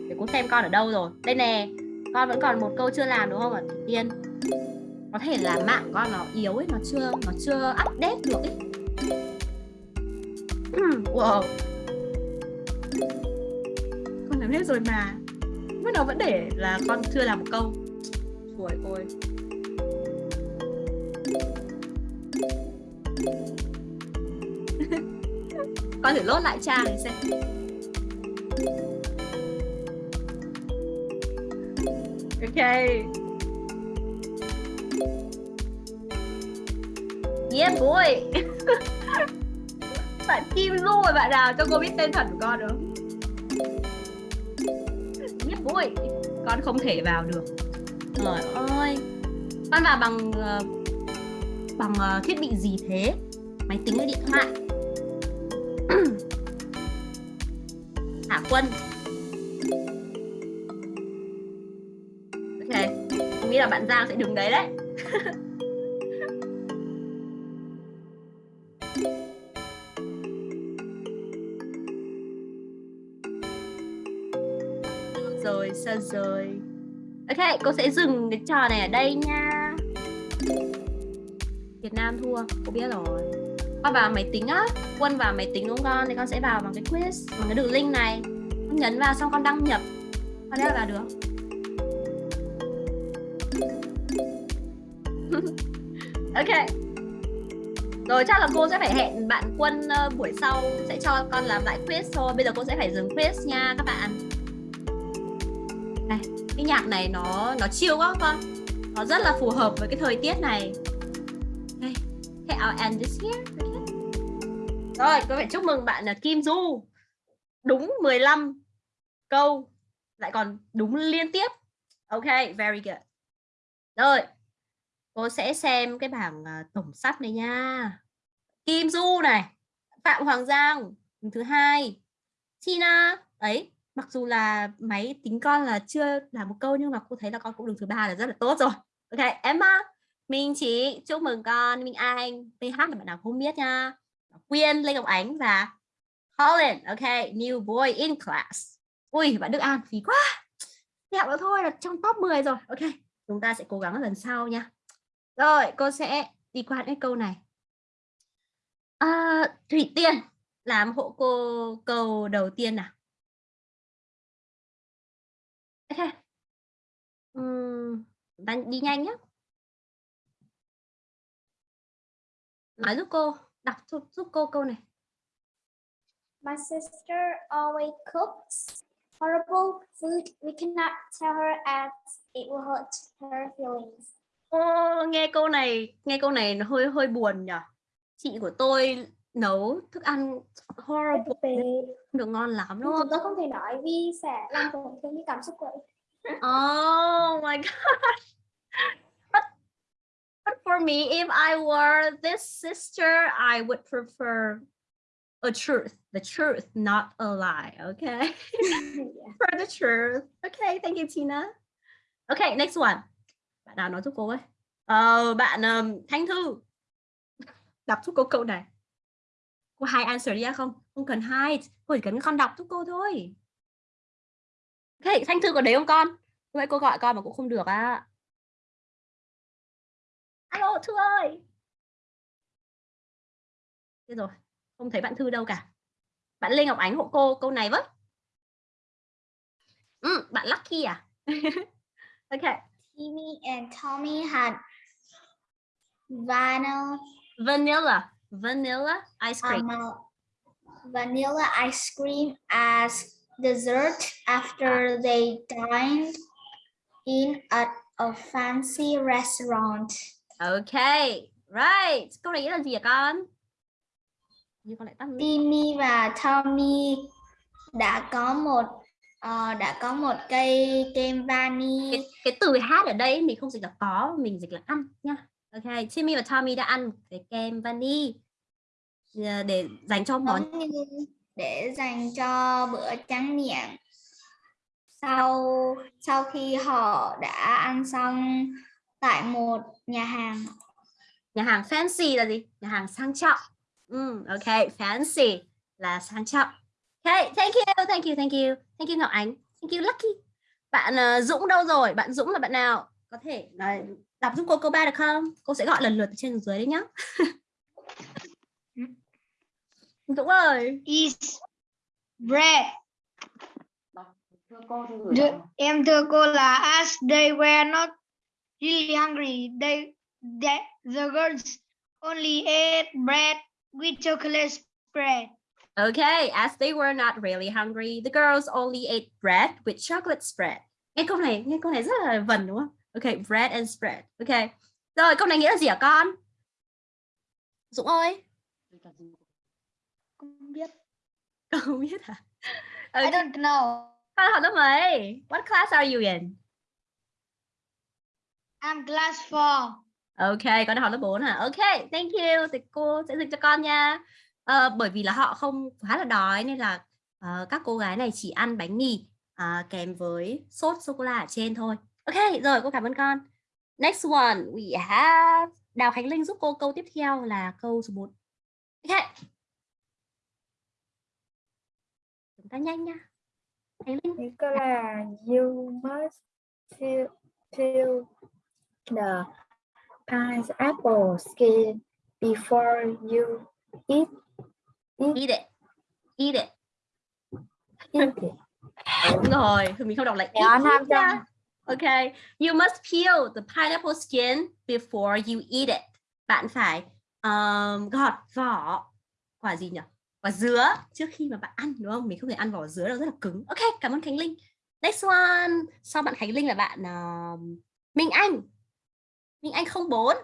A: để cô xem con ở đâu rồi đây nè con vẫn còn một câu chưa làm đúng không ạ Thủy tiên có thể là mạng con nó yếu ấy nó chưa nó chưa update được ấy wow. Con làm hết rồi mà. Mới nào vẫn để là con chưa làm một câu. Trời ơi con thử lốt lại trang xem. Okay. Yeah boy. bạn Kim Du rồi bạn nào cho cô biết tên thật của con được? Yeah boy. Con không thể vào được. Trời ơi. Con vào bằng ờ, bằng ờ, thiết bị gì thế? Máy tính hay điện thoại? Thả quân. Ok, tôi nghĩ là bạn Giang sẽ đứng đấy đấy. rồi, rồi? Ok, cô sẽ dừng cái trò này ở đây nha. Việt Nam thua, cô biết rồi. Con vào máy tính á, quân vào máy tính đúng con? Thì con sẽ vào bằng cái quiz, bằng cái đường link này. Con nhấn vào xong con đăng nhập. Con đã vào được. ok rồi chắc là cô sẽ phải hẹn bạn quân uh, buổi sau sẽ cho con làm lại quiz thôi bây giờ cô sẽ phải dừng quiz nha các bạn này cái nhạc này nó nó chill quá con. Nó rất là phù hợp với cái thời tiết này. Đây okay, I'll end this here okay. rồi cô phải chúc mừng bạn là Kim Du. Đúng 15 câu lại còn đúng liên tiếp. Ok very good. Rồi cô sẽ xem cái bảng à, tổng sắp này nha. Kim Du này Phạm Hoàng Giang thứ hai. Tina ấy mặc dù là máy tính con là chưa làm một câu nhưng mà cô thấy là con cũng đứng thứ ba là rất là tốt rồi. Ok Emma Minh chỉ chúc mừng con Minh Anh PH là bạn nào không biết nha Quyên Lê Ngọc Ánh và Colin. Ok new boy in class. Ui bạn Đức An phí quá. Đẹp nữa thôi là trong top 10 rồi. Ok chúng ta sẽ cố gắng lần sau nha rồi, cô sẽ đi qua cái câu này. À, Thủy Tiên, làm hộ cô câu đầu tiên nào. Ok. Uhm, ta đi nhanh nhé. Nói giúp cô, đọc giúp, giúp cô câu này.
I: My sister always cooks horrible food. We cannot tell her as it will hurt her feelings.
A: Ô, nghe câu này nghe câu này nó hơi hơi buồn nhỉ chị của tôi nấu thức ăn horrible được ngon lắm đúng không?
I: tôi không thể nói vì sẽ làm tổn thương cái cảm xúc của em.
A: oh my god but, but for me if I were this sister I would prefer a truth the truth not a lie okay? For the truth. Okay thank you Tina. Okay next one. Bạn nào nói giúp cô ấy? Ờ, bạn um, Thanh Thư đọc giúp cô câu này cô hai answer đi không? Không cần hai cô chỉ cần con đọc giúp cô thôi. Ok Thanh Thư có đấy không con? Vậy cô gọi con mà cũng không được á. Alo Thư ơi! Thế rồi không thấy bạn Thư đâu cả. Bạn Lê Ngọc Ánh hộ cô câu này với. Ừ, bạn Lucky à? Ok.
I: Timmy and Tommy had vanilla,
A: vanilla vanilla ice cream.
I: Um, vanilla ice cream as dessert after they dined in at a fancy restaurant.
A: okay right. Câu này nghĩa là gì hả con? Như con lại tắt mic.
I: Timmy và Tommy đã có một ờ, đã có một cây kem vani.
A: Cái, cái từ hát ở đây mình không dịch là có mình dịch là ăn nha ok Timmy và Tommy đã ăn cái kem vani. Ờ, để dành cho món
I: để dành cho bữa tráng miệng. Sau sau khi họ đã ăn xong tại một nhà hàng.
A: Nhà hàng fancy là gì? Nhà hàng sang trọng. Ừ, ok fancy là sang trọng. Okay thank you thank you thank you. Thank you Ngọc Ánh. Thank you Lucky. Bạn uh, Dũng đâu rồi? Bạn Dũng là bạn nào? Có thể uh, đọc giúp cô câu ba được không cô sẽ gọi lần lượt từ trên xuống dưới đấy nhá Dũng ơi
G: is bread. The, em thưa cô là as they were not really hungry, they, they the girls only ate bread with chocolate spread.
A: Okay, as they were not really hungry, the girls only ate bread with chocolate spread. Nghe câu này, nghe câu này rất là vần đúng không? Ok, bread and spread. Ok. Rồi, câu này nghĩa là gì hả con? Dũng ơi,
G: Không biết.
A: không biết hả?
G: I
A: Ok,
G: don't know.
A: Con học lớp mấy? What class are you in?
G: I'm class 4.
A: Ok, con đang học lớp 4 hả? Ok, thank you. Thì cô sẽ dịch cho con nha. Ờ, bởi vì là họ không khá là đói nên là ờ, các cô gái này chỉ ăn bánh mì à, kèm với sốt sô cô la ở trên thôi. Ok, rồi cô cảm ơn con. Next one, we have Đào Khánh Linh giúp cô câu tiếp theo là câu số 4. Ok. Chúng ta nhanh nha. Khánh Linh.
J: Câu là you must peel, peel the pineapple skin before you eat
A: eat, eat it. Eat it.
J: Eat it.
A: Rồi, thì mình không đọc lại. Đó, 500. Okay, you must peel the pineapple skin before you eat it. Bạn phải um, gọt vỏ quả gì nhỉ? Quả dứa trước khi mà bạn ăn đúng không? Mình không thể ăn vỏ dứa đâu rất là cứng. Ok, cảm ơn Khánh Linh. Next one. Sau bạn Khánh Linh là bạn uh, Minh Anh. Minh Anh 04.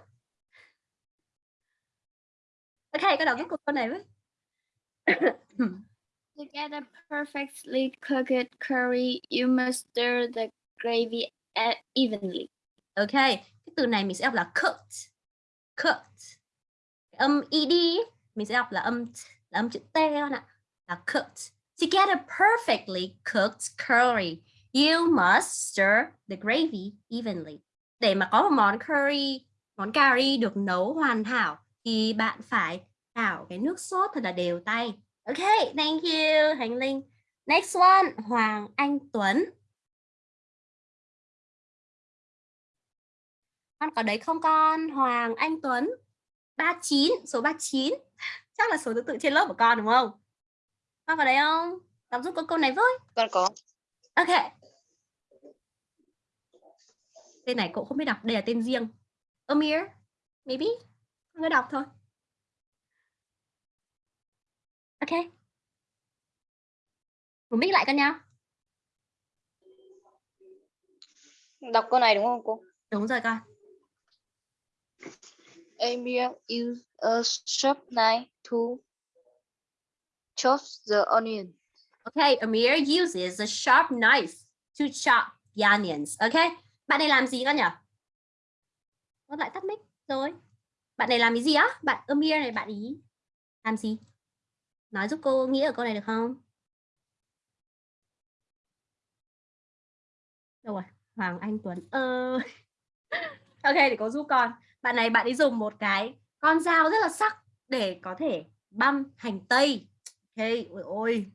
A: Ok, con đọc giúp con này với.
K: To get a perfectly cooked curry, you must stir the gravy evenly.
A: Ok, cái từ này mình sẽ đọc là cooked. Cooked. Cái âm ed mình sẽ đọc là âm t- là âm chữ t con ạ. Là cooked. To get a perfectly cooked curry, you must stir the gravy evenly. Để mà có một món curry, món cà ri được nấu hoàn hảo thì bạn phải đảo cái nước sốt thật là đều tay. Ok, thank you Hành Linh. Next one, Hoàng Anh Tuấn. Con có đấy không con? Hoàng Anh Tuấn 39, số 39 Chắc là số thứ tự trên lớp của con đúng không? Con có đấy không? Đọc giúp con câu này với
D: Con có.
A: Ok Tên này cậu không biết đọc, đây là tên riêng Amir, maybe Con cứ đọc thôi Ok Một mic lại con nha
L: Đọc câu này đúng không cô?
A: Đúng rồi con
L: Amir use a sharp knife to chop the onion.
A: Okay, Amir uses a sharp knife to chop the onions. Okay, bạn này làm gì con nhỉ? Con lại tắt mic rồi. Bạn này làm cái gì á? Bạn Amir này bạn ý làm gì? Nói giúp cô nghĩa ở câu này được không? Đâu rồi? Hoàng Anh Tuấn ơi. Ờ. ok, để có giúp con. Bạn này bạn ấy dùng một cái con dao rất là sắc để có thể băm hành tây. Ok, ôi ôi.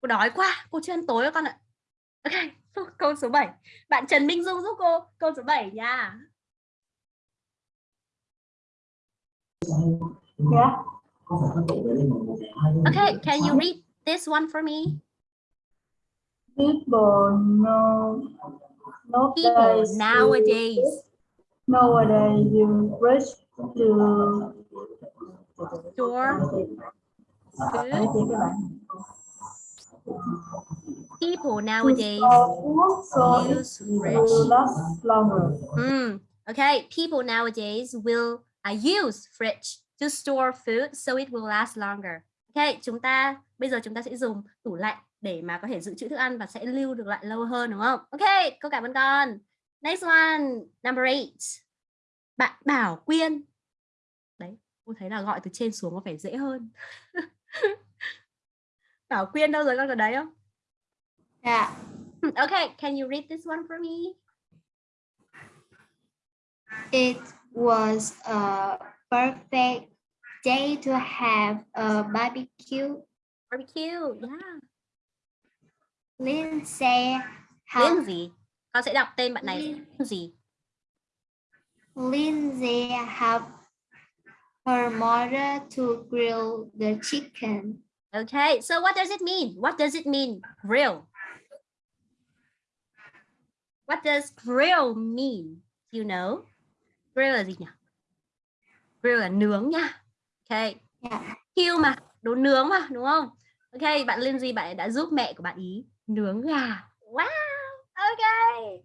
A: Cô đói quá, cô chưa ăn tối đâu con ạ. Ok, câu số 7. Bạn Trần Minh Dung giúp cô câu số 7 nha.
J: Yeah.
A: Okay, can you read this one for me?
J: People know
A: People
J: nowadays
A: nowadays
J: you rush to
A: store food. People nowadays
J: so
A: use fridge.
J: last longer.
A: Mm, okay, people nowadays will uh, use fridge to store food so it will last longer. Okay, chúng ta bây giờ chúng ta sẽ dùng tủ lạnh để mà có thể dự trữ thức ăn và sẽ lưu được lại lâu hơn đúng không? Okay, cô cảm ơn con. Next one, number eight. Bạn Bảo Quyên. Đấy, cô thấy là gọi từ trên xuống có vẻ dễ hơn. Bảo Quyên đâu rồi con có đấy không?
I: Yeah.
A: Okay, can you read this one for me?
I: It was a perfect day to have a barbecue.
A: Barbecue, yeah.
I: Lindsay
A: Lindsay. Con sẽ đọc tên bạn này là gì?
I: Lindsay helped her mother to grill the chicken.
A: Okay, so what does it mean? What does it mean? Grill. What does grill mean? You know? Grill là gì nhỉ? Grill là nướng nha. Okay.
I: Yeah.
A: Kill mà, đồ nướng mà, đúng không? Ok, bạn Lindsay bạn đã giúp mẹ của bạn ý nướng gà. Wow. Okay.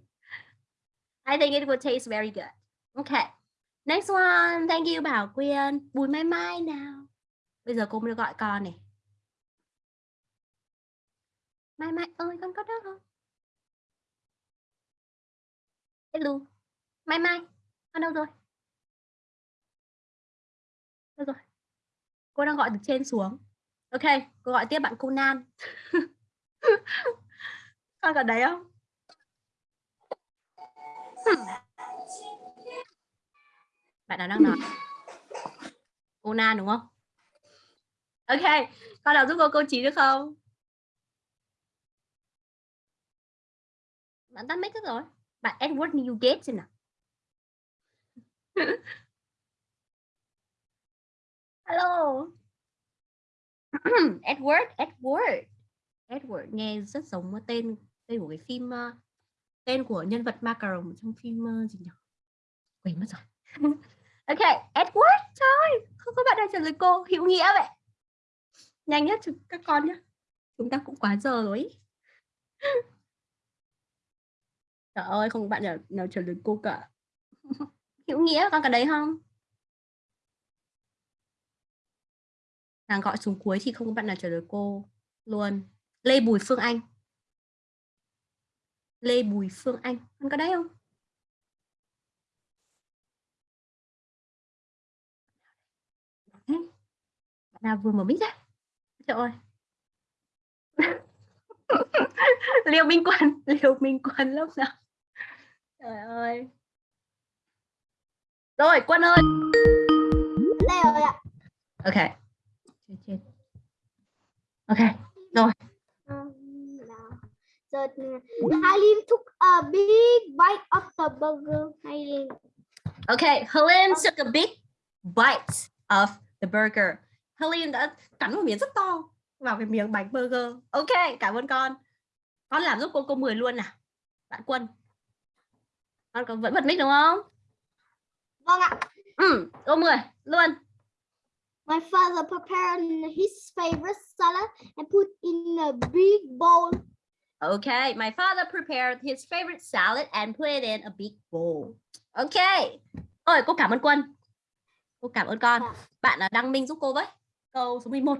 A: I think it would taste very good. Okay. Next one. Thank you Bảo Quyên. Bùi Mai Mai nào. Bây giờ cô mới gọi con này. Mai Mai ơi con có đó không? Hello. Mai Mai. Con đâu rồi? Đâu rồi? Cô đang gọi từ trên xuống. Ok, cô gọi tiếp bạn cô Nam. con còn đấy không? Bạn nào đang nói? Una đúng không? Ok, con nào giúp cô cô chỉ được không? Bạn tắt mic hết rồi. Bạn Edward Newgate xem nào. Hello. Edward, Edward. Edward nghe rất giống tên tên của cái phim uh, tên của nhân vật Macaron trong phim ờ, gì nhỉ? Quên mất rồi. ok, Edward. Trời, không có bạn nào trả lời cô. Hữu nghĩa vậy. Nhanh nhất các con nhé. Chúng ta cũng quá giờ rồi. Trời ơi, không có bạn nào, nào trả lời cô cả. Hữu nghĩa con cả đấy không? Nàng gọi xuống cuối thì không có bạn nào trả lời cô luôn. Lê Bùi Phương Anh. Lê Bùi Phương Anh. Con có đấy không? Nào vừa mở mic ra? Trời ơi. Liêu Minh Quân, Liêu Minh Quân lúc nào? Trời ơi. Rồi, Quân ơi.
I: Đây rồi ạ.
A: Ok. Ok, rồi.
I: So Halim took a big bite of the burger. Halim.
A: Okay, Helen took a big bite of the burger. Helen đã cắn một miếng rất to vào cái miếng bánh burger. Ok, cảm ơn con. Con làm giúp cô câu 10 luôn nào. Bạn Quân. Con có vẫn bật mic đúng không?
I: Vâng ạ.
A: Ừ, câu 10 luôn.
I: My father prepared his favorite salad and put in a big bowl.
A: Okay, my father prepared his favorite salad and put it in a big bowl. Okay. Ôi, cô cảm ơn Quân. Cô cảm ơn con. Bạn là đăng minh giúp cô với. Câu số 11.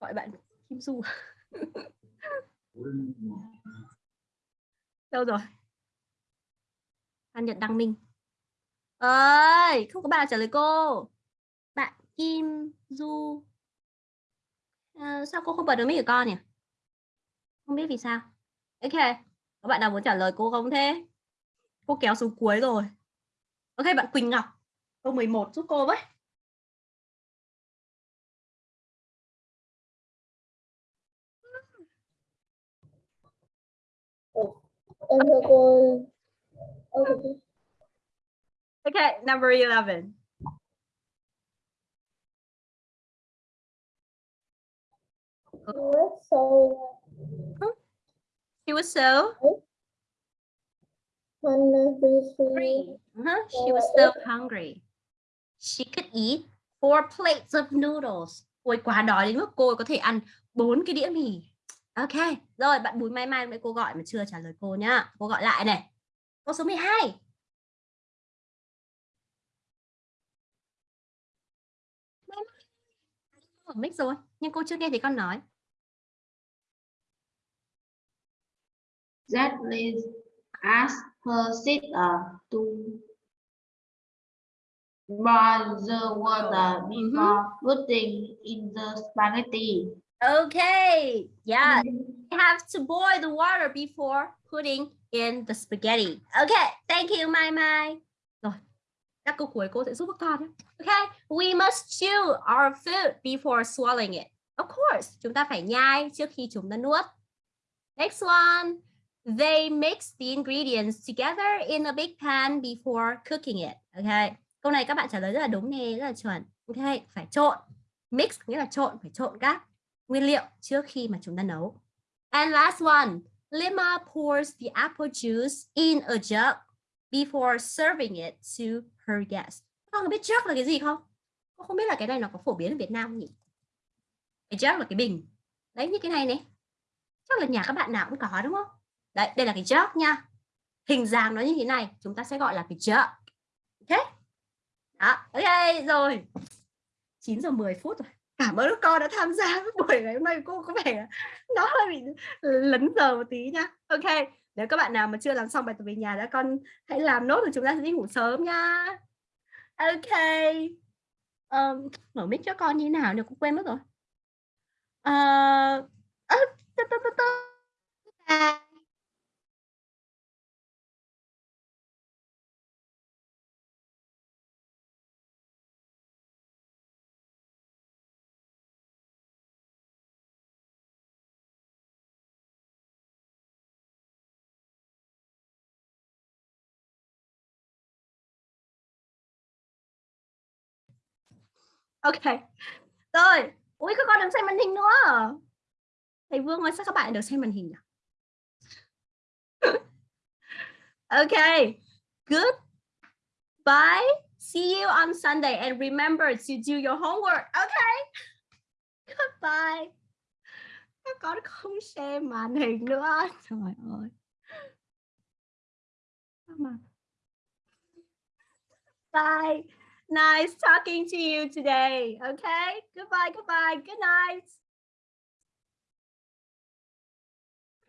A: Gọi bạn Kim Du. Đâu rồi? Phan Nhật đăng minh. ơi không có bạn trả lời cô bạn Kim Du à, sao cô không bật được mic của con nhỉ không biết vì sao ok có bạn nào muốn trả lời cô không thế cô kéo xuống cuối rồi ok bạn Quỳnh Ngọc câu 11 giúp cô với
I: Em thưa cô. Okay.
A: Okay, number 11.
I: So
A: She was so
I: hungry.
A: uh-huh, she was so hungry. She could eat four plates of noodles. Ôi quá đói đến mức cô có thể ăn bốn cái đĩa mì. Ok, rồi bạn Bùi Mai Mai với cô gọi mà chưa trả lời cô nhá. Cô gọi lại này. Câu số 12. ở mic rồi nhưng cô chưa nghe thấy con nói
B: That Liz asked her sister to boil the water before putting in the spaghetti.
A: Okay, yeah, you have to boil the water before putting in the spaghetti. Okay, thank you, Mai Mai. Rồi, các câu cuối cô sẽ giúp các con nhé. Okay, we must chew our food before swallowing it. Of course, chúng ta phải nhai trước khi chúng ta nuốt. Next one, they mix the ingredients together in a big pan before cooking it. Okay, câu này các bạn trả lời rất là đúng nè, rất là chuẩn. Okay, phải trộn. Mix nghĩa là trộn, phải trộn các nguyên liệu trước khi mà chúng ta nấu. And last one, Lima pours the apple juice in a jug before serving it to her guest. Con có biết jug là cái gì không? Con không biết là cái này nó có phổ biến ở Việt Nam không nhỉ? Cái jug là cái bình. Đấy như cái này này. chắc là nhà các bạn nào cũng có đúng không đấy đây là cái jerk nha. Hình dáng nó như thế này chúng ta sẽ gọi là cái jerk. ok? Đó ok rồi. 9 giờ 10 phút rồi. Cảm ơn các con đã tham gia với buổi ngày hôm nay cô có vẻ nó hơi bị lấn giờ một tí nha. Ok nếu các bạn nào mà chưa làm xong bài tập về nhà đã con hãy làm nốt rồi chúng ta sẽ đi ngủ sớm nha. Ok. Um, mở mic cho con như thế nào? Được cũng quên mất rồi. Uh, uh, ta, ta, ta, ta. À. ok. Rồi, ui, các con đừng xem màn hình nữa. Thầy Vương ơi, sao các bạn được xem màn hình nhỉ? Ok. Good. Bye. See you on Sunday and remember to do your homework. Okay goodbye. Các con không xem màn hình nữa. Trời ơi. Bye. Nice talking to you today. Okay. Goodbye. Goodbye. Good night.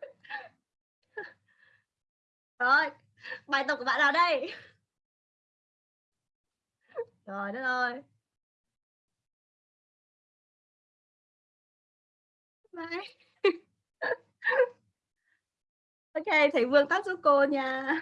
A: Rồi, bài tập của bạn nào đây? Rồi đất ơi. Bye. ok, thầy Vương tắt giúp cô nha.